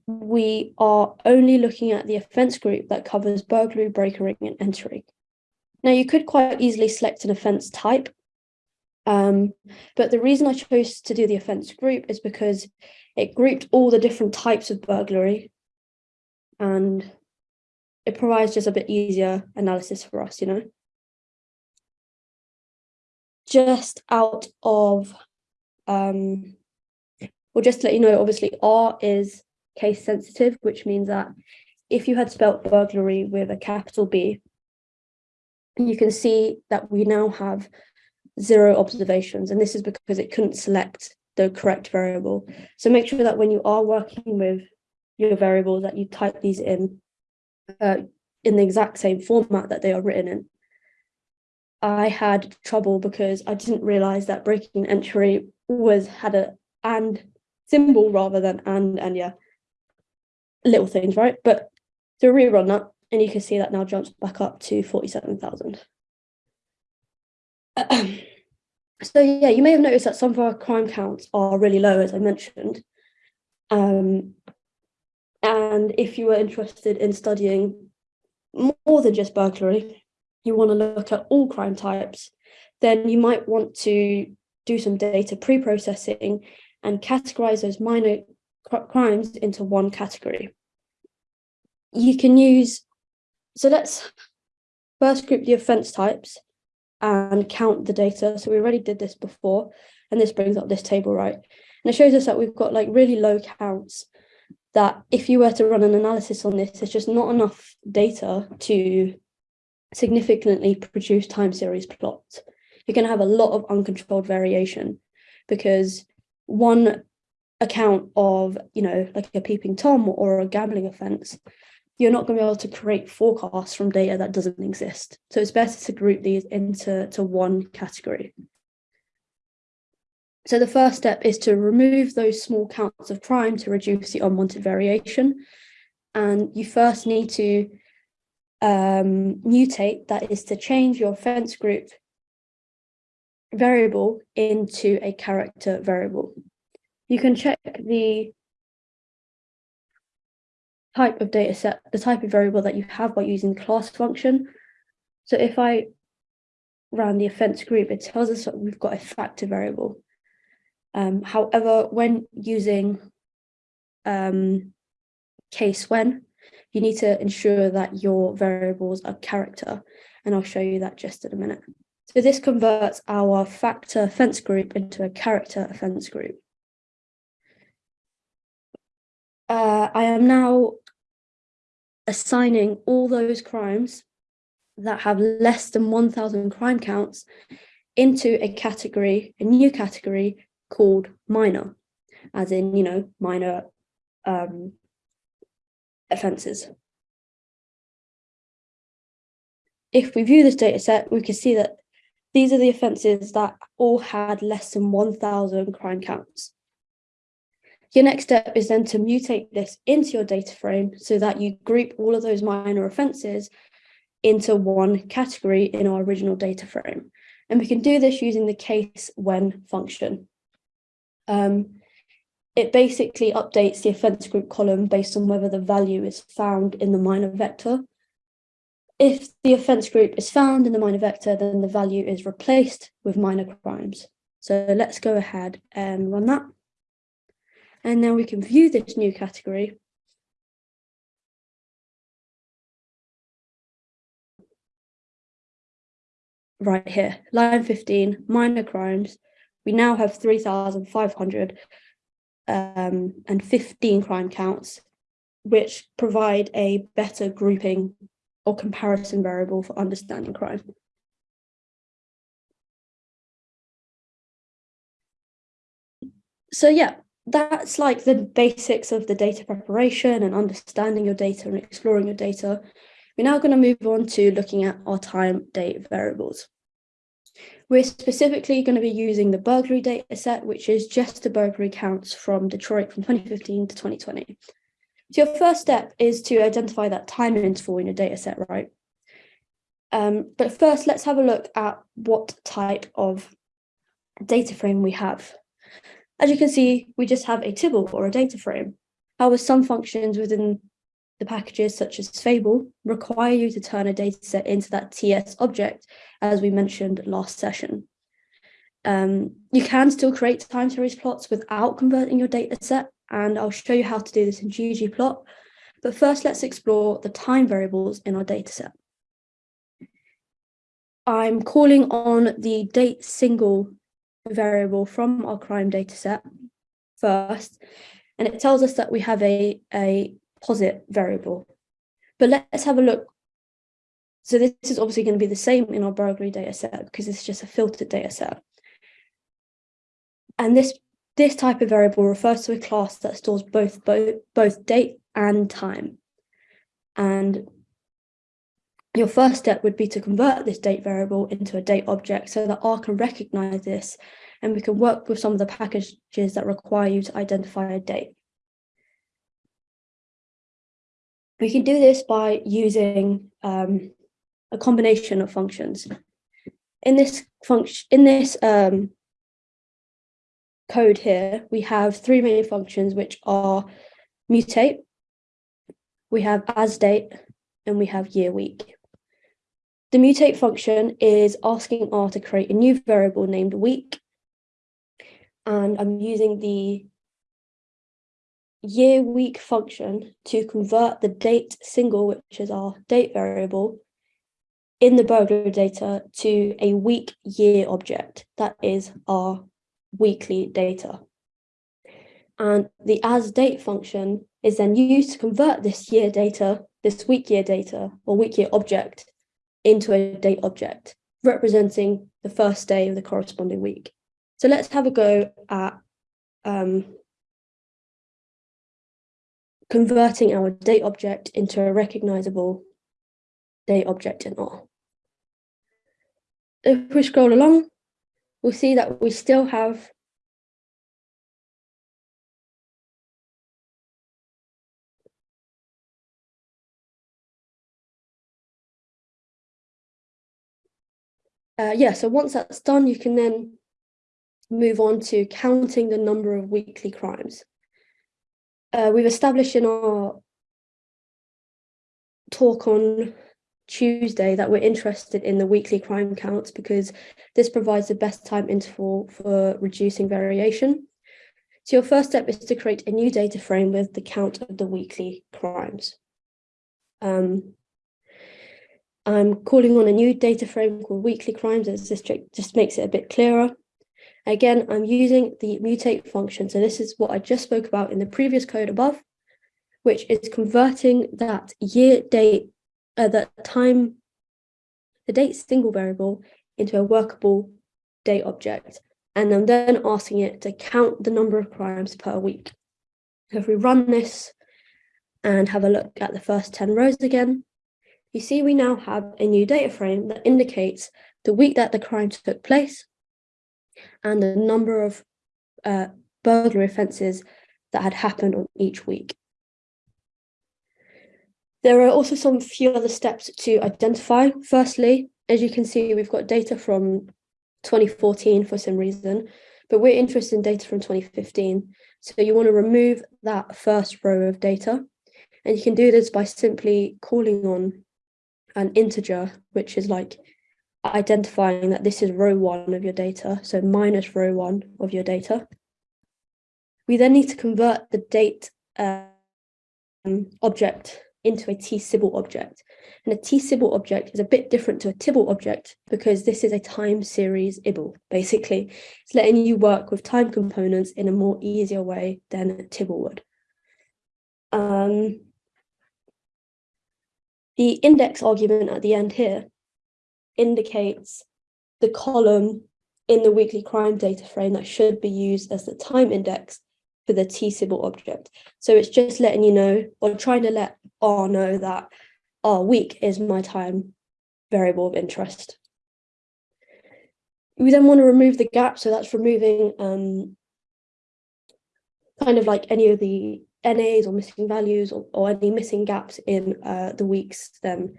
we are only looking at the offence group that covers burglary, breaking, and entering. Now, you could quite easily select an offence type um, but the reason I chose to do the offence group is because it grouped all the different types of burglary and it provides just a bit easier analysis for us, you know. Just out of um, Well, just to let you know, obviously R is case sensitive, which means that if you had spelt burglary with a capital B, you can see that we now have zero observations, and this is because it couldn't select the correct variable. So make sure that when you are working with your variables that you type these in uh, in the exact same format that they are written in. I had trouble because I didn't realize that breaking entry was had a and symbol rather than and and yeah, little things, right? But to rerun that, and you can see that now jumps back up to 47,000. so yeah, you may have noticed that some of our crime counts are really low, as I mentioned. Um, and if you were interested in studying more than just burglary, you want to look at all crime types, then you might want to do some data pre-processing and categorize those minor crimes into one category. You can use, so let's first group the offense types and count the data. So we already did this before, and this brings up this table, right? And it shows us that we've got like really low counts that if you were to run an analysis on this, there's just not enough data to significantly produce time series plots. You're going to have a lot of uncontrolled variation because one account of, you know, like a peeping Tom or a gambling offence, you're not going to be able to create forecasts from data that doesn't exist. So it's better to group these into to one category. So the first step is to remove those small counts of crime to reduce the unwanted variation. And you first need to um, mutate, that is to change your offense group variable into a character variable. You can check the type of data set, the type of variable that you have by using the class function. So if I ran the offense group, it tells us that we've got a factor variable. Um, however, when using um, case when, you need to ensure that your variables are character, and I'll show you that just in a minute. So this converts our factor offense group into a character offense group. Uh, I am now assigning all those crimes that have less than 1,000 crime counts into a category, a new category called minor, as in, you know, minor um, offences. If we view this data set, we can see that these are the offences that all had less than 1,000 crime counts. Your next step is then to mutate this into your data frame so that you group all of those minor offences into one category in our original data frame. And we can do this using the case when function. Um, it basically updates the offence group column based on whether the value is found in the minor vector. If the offence group is found in the minor vector, then the value is replaced with minor crimes. So let's go ahead and run that. And now we can view this new category. Right here, line 15, minor crimes. We now have 3,500 um, and 15 crime counts, which provide a better grouping or comparison variable for understanding crime. So yeah, that's like the basics of the data preparation and understanding your data and exploring your data. We're now going to move on to looking at our time date variables. We're specifically going to be using the burglary data set, which is just the burglary counts from Detroit from 2015 to 2020. So your first step is to identify that time interval in your data set, right? Um, but first, let's have a look at what type of data frame we have. As you can see, we just have a tibble or a data frame. However, some functions within the packages such as Fable require you to turn a dataset into that TS object, as we mentioned last session. Um, you can still create time series plots without converting your dataset, and I'll show you how to do this in ggplot. But first, let's explore the time variables in our dataset. I'm calling on the date single variable from our crime dataset first, and it tells us that we have a, a posit variable. But let's have a look. So this is obviously going to be the same in our burglary data set because it's just a filtered data set. And this this type of variable refers to a class that stores both both, both date and time. And your first step would be to convert this date variable into a date object so that R can recognize this and we can work with some of the packages that require you to identify a date. We can do this by using um, a combination of functions. In this function, in this um, code here, we have three main functions, which are mutate, we have as date, and we have year week. The mutate function is asking R to create a new variable named week. And I'm using the year week function to convert the date single, which is our date variable, in the burglary data to a week year object. That is our weekly data. And the as date function is then used to convert this year data, this week year data or week year object into a date object representing the first day of the corresponding week. So let's have a go at um, converting our date object into a recognizable date object in R. If we scroll along, we'll see that we still have Uh, yeah, so once that's done, you can then move on to counting the number of weekly crimes. Uh, we've established in our talk on Tuesday that we're interested in the weekly crime counts because this provides the best time interval for reducing variation. So your first step is to create a new data frame with the count of the weekly crimes. Um, I'm calling on a new data frame called weekly crimes as this just makes it a bit clearer. Again, I'm using the mutate function. So this is what I just spoke about in the previous code above, which is converting that year date, uh, that time, the date single variable into a workable date object. And I'm then asking it to count the number of crimes per week. So if we run this and have a look at the first 10 rows again, you see we now have a new data frame that indicates the week that the crime took place and the number of uh, burglary offences that had happened on each week. There are also some few other steps to identify. Firstly, as you can see, we've got data from 2014 for some reason, but we're interested in data from 2015. So you want to remove that first row of data. And you can do this by simply calling on an integer, which is like identifying that this is row one of your data, so minus row one of your data. We then need to convert the date um, object into a tsibble object. And a tsibble object is a bit different to a tibble object because this is a time series ibble, basically. It's letting you work with time components in a more easier way than a tibble would. Um, the index argument at the end here indicates the column in the weekly crime data frame that should be used as the time index for the tsibble object. So it's just letting you know, or trying to let R know that R week is my time variable of interest. We then want to remove the gap, so that's removing um, kind of like any of the NAs or missing values or, or any missing gaps in uh, the weeks, then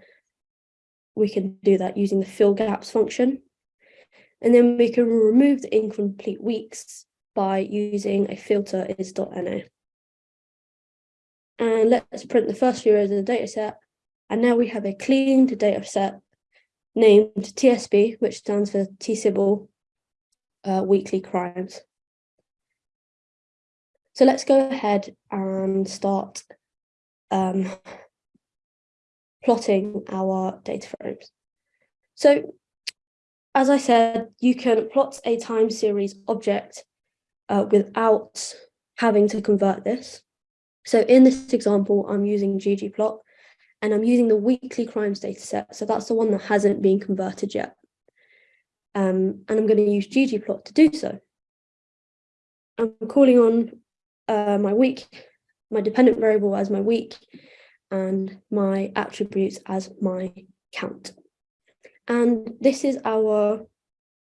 we can do that using the fill gaps function. And then we can remove the incomplete weeks by using a filter is.na. And let's print the first few rows of the data set. And now we have a cleaned data set named TSB, which stands for Tsibble uh, Weekly Crimes. So let's go ahead and start um, plotting our data frames. So as I said, you can plot a time series object uh, without having to convert this. So in this example, I'm using ggplot and I'm using the weekly crimes dataset. So that's the one that hasn't been converted yet. Um, and I'm going to use ggplot to do so. I'm calling on uh, my week, my dependent variable as my week, and my attributes as my count. And this is our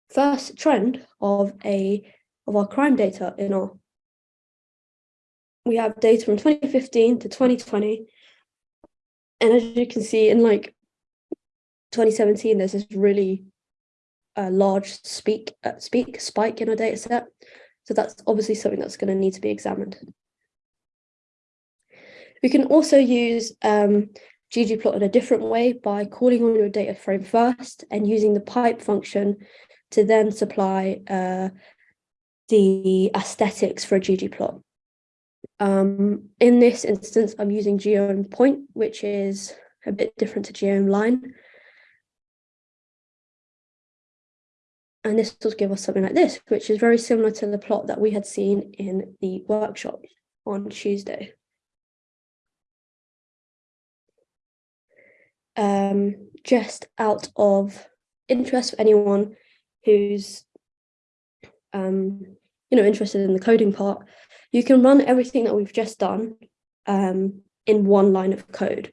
first trend of a of our crime data in our we have data from 2015 to 2020 and as you can see in like 2017 there's this really uh, large speak uh, speak spike in our data set so that's obviously something that's going to need to be examined we can also use um, ggplot in a different way by calling on your data frame first and using the pipe function to then supply uh, the aesthetics for a ggplot. Um, in this instance, I'm using geom point, which is a bit different to geom line. And this will give us something like this, which is very similar to the plot that we had seen in the workshop on Tuesday. Um, just out of interest for anyone who's um, you know, interested in the coding part, you can run everything that we've just done um, in one line of code.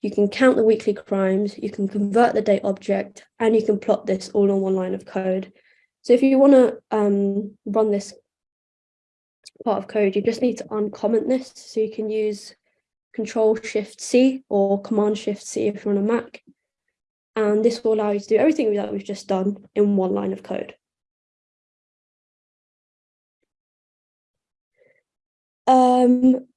You can count the weekly crimes, you can convert the date object, and you can plot this all on one line of code. So if you want to um, run this part of code, you just need to uncomment this. So you can use Control Shift C or Command Shift C if you're on a Mac. And this will allow you to do everything that we've just done in one line of code. Um,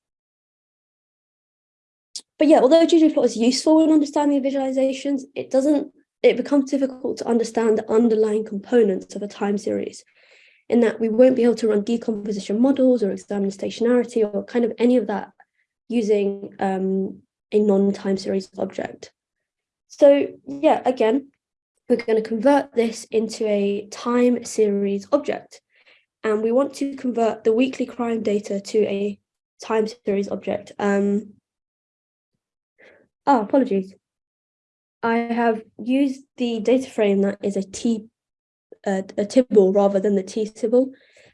but yeah, although ggplot is useful in understanding visualizations, it doesn't, it becomes difficult to understand the underlying components of a time series in that we won't be able to run decomposition models or examine stationarity or kind of any of that using um, a non-time series object. So yeah, again, we're going to convert this into a time series object. And we want to convert the weekly crime data to a time series object. Um, oh, apologies. I have used the data frame that is a T, uh, a tibble rather than the tsibble.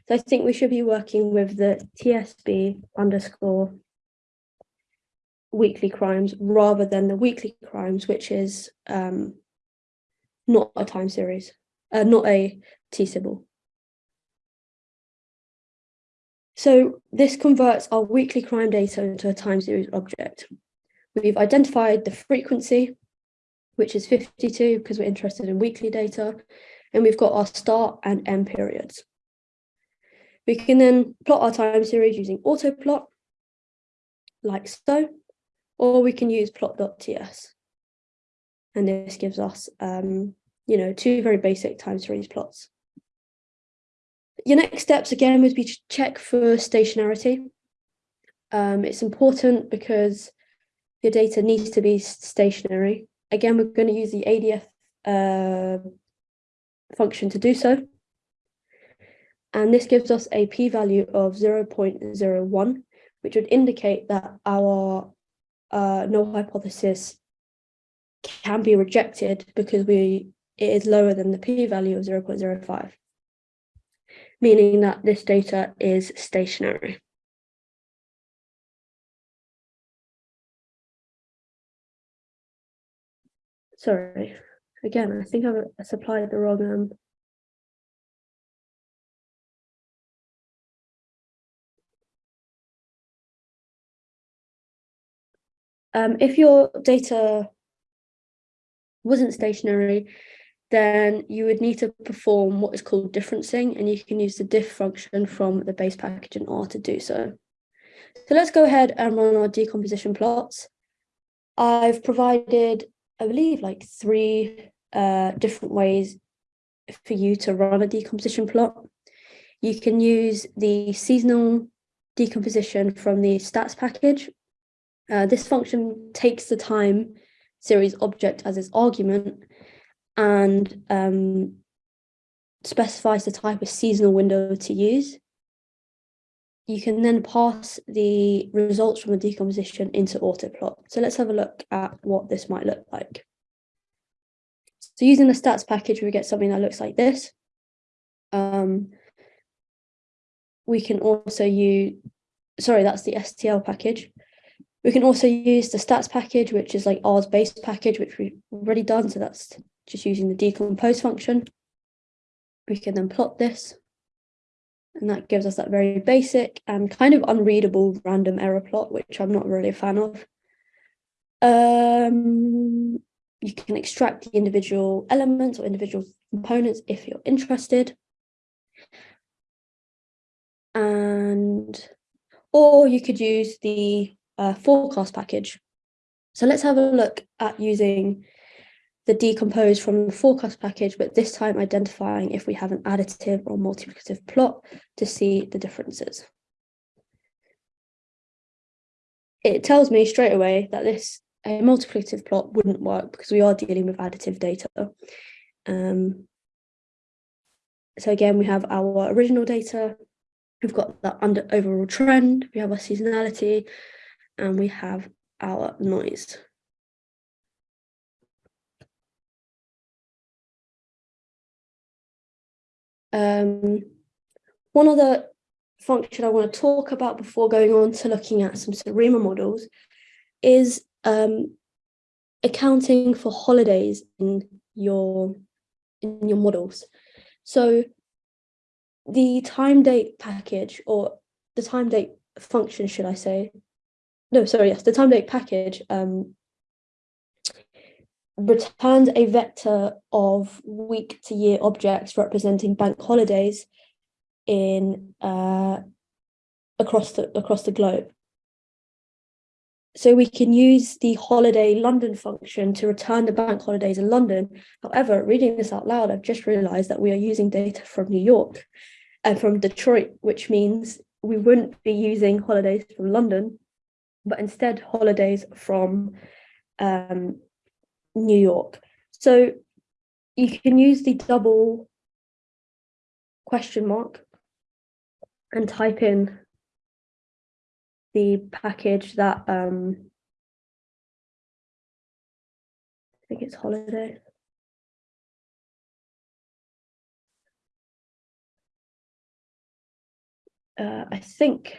So I think we should be working with the TSB underscore weekly crimes rather than the weekly crimes, which is um, not a time series, uh, not a tsibble. So this converts our weekly crime data into a time series object. We've identified the frequency, which is 52 because we're interested in weekly data, and we've got our start and end periods. We can then plot our time series using autoplot, like so, or we can use plot.ts. And this gives us, um, you know, two very basic time series plots. Your next steps again would be to check for stationarity. Um, it's important because your data needs to be stationary. Again, we're going to use the ADF uh, function to do so. And this gives us a p-value of 0.01, which would indicate that our uh, null hypothesis can be rejected because we it is lower than the p-value of 0.05, meaning that this data is stationary. Sorry, again, I think I've supplied the wrong um, Um, if your data wasn't stationary, then you would need to perform what is called differencing, and you can use the diff function from the base package in R to do so. So let's go ahead and run our decomposition plots. I've provided, I believe, like three uh, different ways for you to run a decomposition plot. You can use the seasonal decomposition from the stats package, uh, this function takes the time series object as its argument and um, specifies the type of seasonal window to use. You can then pass the results from the decomposition into autoplot. So let's have a look at what this might look like. So using the stats package, we get something that looks like this. Um, we can also use, sorry, that's the STL package. We can also use the stats package, which is like R's base package, which we've already done. So that's just using the decompose function. We can then plot this. And that gives us that very basic and kind of unreadable random error plot, which I'm not really a fan of. Um, you can extract the individual elements or individual components if you're interested. And, or you could use the uh, forecast package. So let's have a look at using the decompose from the forecast package, but this time identifying if we have an additive or multiplicative plot to see the differences. It tells me straight away that this a multiplicative plot wouldn't work because we are dealing with additive data. Um, so again, we have our original data, we've got the under overall trend, we have our seasonality, and we have our noise. Um, one other function I want to talk about before going on to looking at some SARIMA models is um, accounting for holidays in your in your models. So the time date package or the time date function, should I say? No, sorry, yes, the time date package um, returns a vector of week to year objects representing bank holidays in uh, across the across the globe. So we can use the holiday London function to return the bank holidays in London. However, reading this out loud, I've just realized that we are using data from New York and from Detroit, which means we wouldn't be using holidays from London, but instead holidays from um, New York. So you can use the double question mark and type in the package that um I think it's holiday. Uh, I think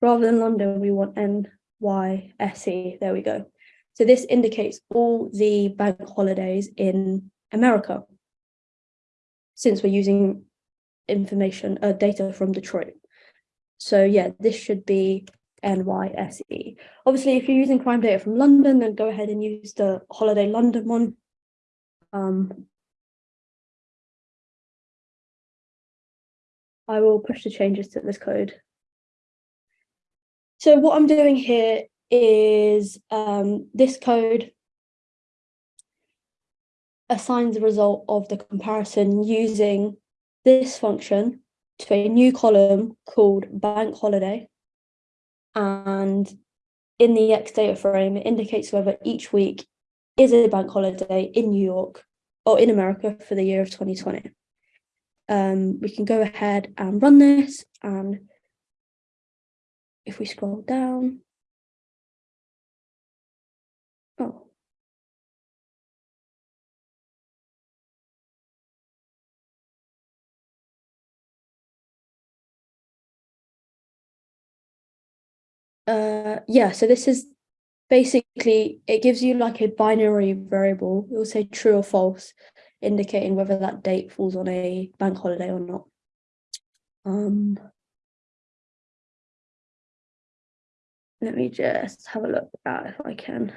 rather than London, we want NYSE. There we go. So this indicates all the bank holidays in America, since we're using information, uh, data from Detroit. So yeah, this should be NYSE. Obviously, if you're using crime data from London, then go ahead and use the Holiday London one. Um, I will push the changes to this code. So what I'm doing here is um, this code assigns the result of the comparison using this function to a new column called bank holiday. And in the X data frame, it indicates whether each week is a bank holiday in New York or in America for the year of 2020. Um, we can go ahead and run this and if we scroll down, Uh, yeah, so this is basically, it gives you like a binary variable. It will say true or false, indicating whether that date falls on a bank holiday or not. Um, let me just have a look at if I can.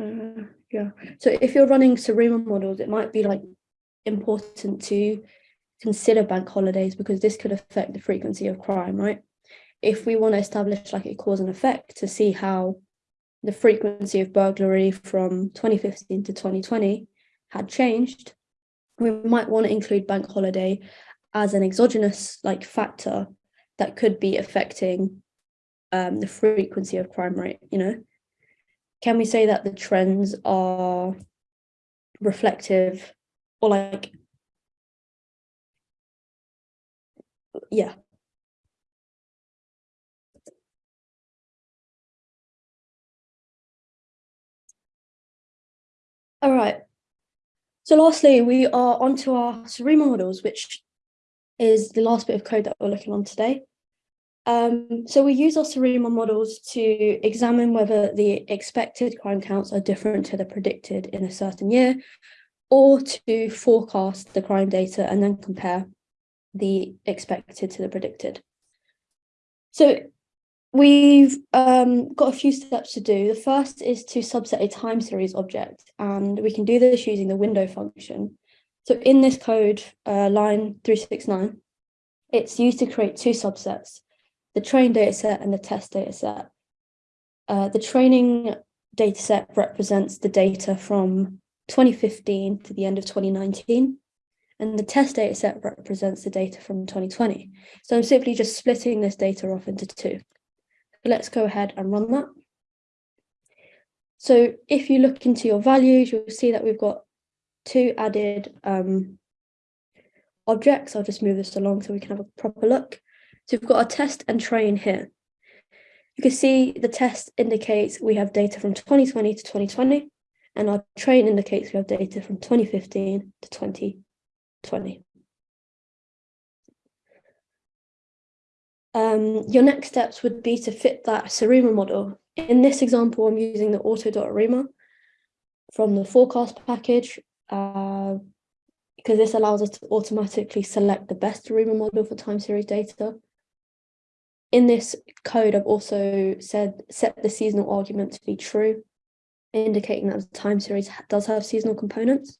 Uh, yeah. So if you're running SARIMA models, it might be like important to consider bank holidays because this could affect the frequency of crime, right? If we want to establish like a cause and effect to see how the frequency of burglary from 2015 to 2020 had changed, we might want to include bank holiday as an exogenous like factor that could be affecting um, the frequency of crime rate, you know? Can we say that the trends are reflective or like yeah. All right. So lastly we are onto our SARIMA models which is the last bit of code that we're looking on today um, so we use our SARIMA models to examine whether the expected crime counts are different to the predicted in a certain year, or to forecast the crime data and then compare the expected to the predicted. So we've um, got a few steps to do. The first is to subset a time series object, and we can do this using the window function. So in this code, uh, line 369, it's used to create two subsets the train dataset and the test dataset. Uh, the training dataset represents the data from 2015 to the end of 2019, and the test dataset represents the data from 2020. So I'm simply just splitting this data off into two. Let's go ahead and run that. So if you look into your values, you'll see that we've got two added um, objects. I'll just move this along so we can have a proper look. So we've got our test and train here. You can see the test indicates we have data from 2020 to 2020, and our train indicates we have data from 2015 to 2020. Um, your next steps would be to fit that SARIMA model. In this example, I'm using the auto.arima from the forecast package uh, because this allows us to automatically select the best SARIMA model for time series data in this code, I've also said set the seasonal argument to be true, indicating that the time series does have seasonal components.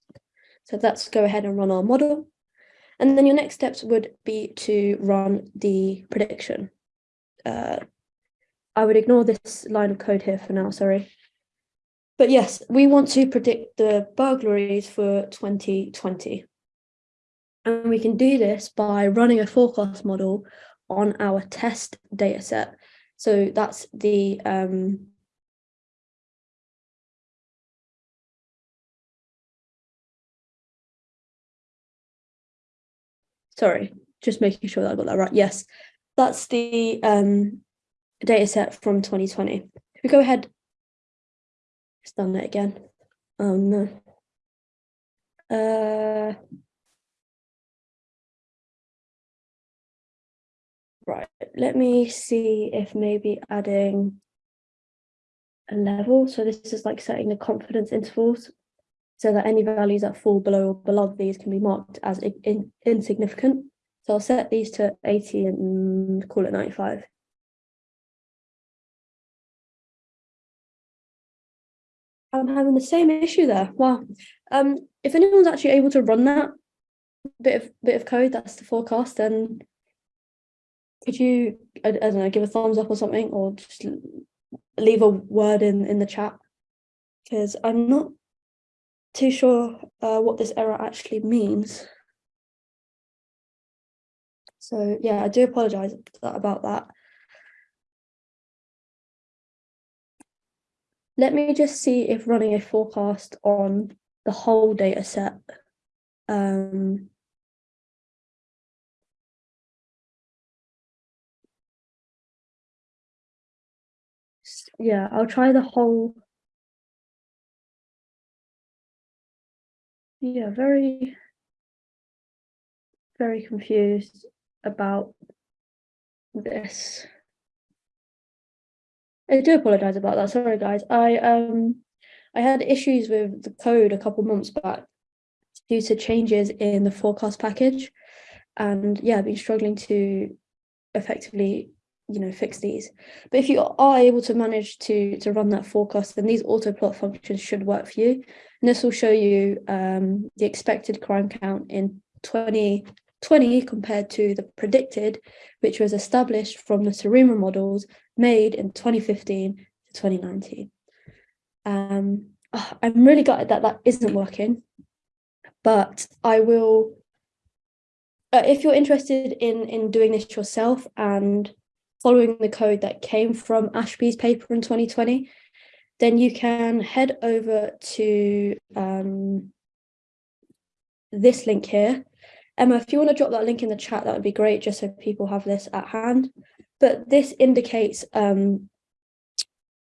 So let's go ahead and run our model. And then your next steps would be to run the prediction. Uh, I would ignore this line of code here for now, sorry. But yes, we want to predict the burglaries for 2020. And we can do this by running a forecast model on our test data set. So that's the um, sorry, just making sure that I got that right. Yes, that's the um, data set from 2020. If we go ahead, it's done it again. Oh no. Uh, let me see if maybe adding a level. So this is like setting the confidence intervals so that any values that fall below or below these can be marked as in, insignificant. So I'll set these to 80 and call it 95. I'm having the same issue there. Wow. Um, if anyone's actually able to run that bit of bit of code, that's the forecast, then could you I, I, don't know give a thumbs up or something or just leave a word in in the chat? Because i'm not too sure uh, what this error actually means. So yeah i do apologize about that. Let me just see if running a forecast on the whole data set um, yeah, I'll try the whole. Yeah, very, very confused about this. I do apologize about that. Sorry, guys. I um, I had issues with the code a couple months back due to changes in the forecast package, and yeah, I've been struggling to effectively you know fix these. But if you are able to manage to to run that forecast then these auto plot functions should work for you. And this will show you um, the expected crime count in 2020 compared to the predicted which was established from the SARIMA models made in 2015 to 2019 um, oh, I'm really gutted that that isn't working but I will uh, if you're interested in in doing this yourself and following the code that came from Ashby's paper in 2020, then you can head over to um, this link here. Emma, if you want to drop that link in the chat, that would be great, just so people have this at hand. But this indicates um,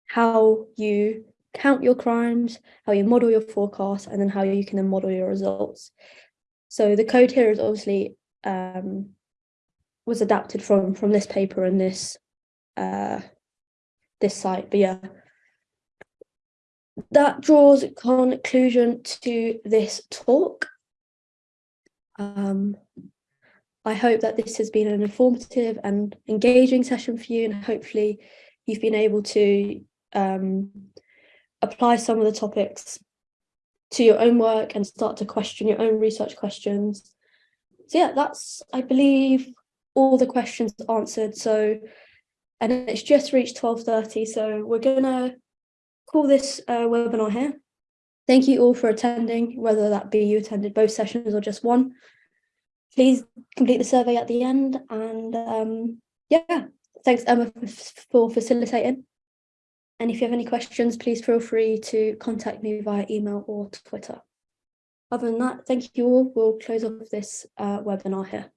how you count your crimes, how you model your forecast, and then how you can then model your results. So the code here is obviously um, was adapted from from this paper and this uh, this site. But yeah, that draws a conclusion to this talk. Um, I hope that this has been an informative and engaging session for you and hopefully you've been able to um, apply some of the topics to your own work and start to question your own research questions. So yeah, that's, I believe, all the questions answered. So, and it's just reached 12.30, so we're gonna call this uh, webinar here. Thank you all for attending, whether that be you attended both sessions or just one. Please complete the survey at the end and um, yeah, thanks Emma for facilitating. And if you have any questions, please feel free to contact me via email or Twitter. Other than that, thank you all. We'll close off this uh, webinar here.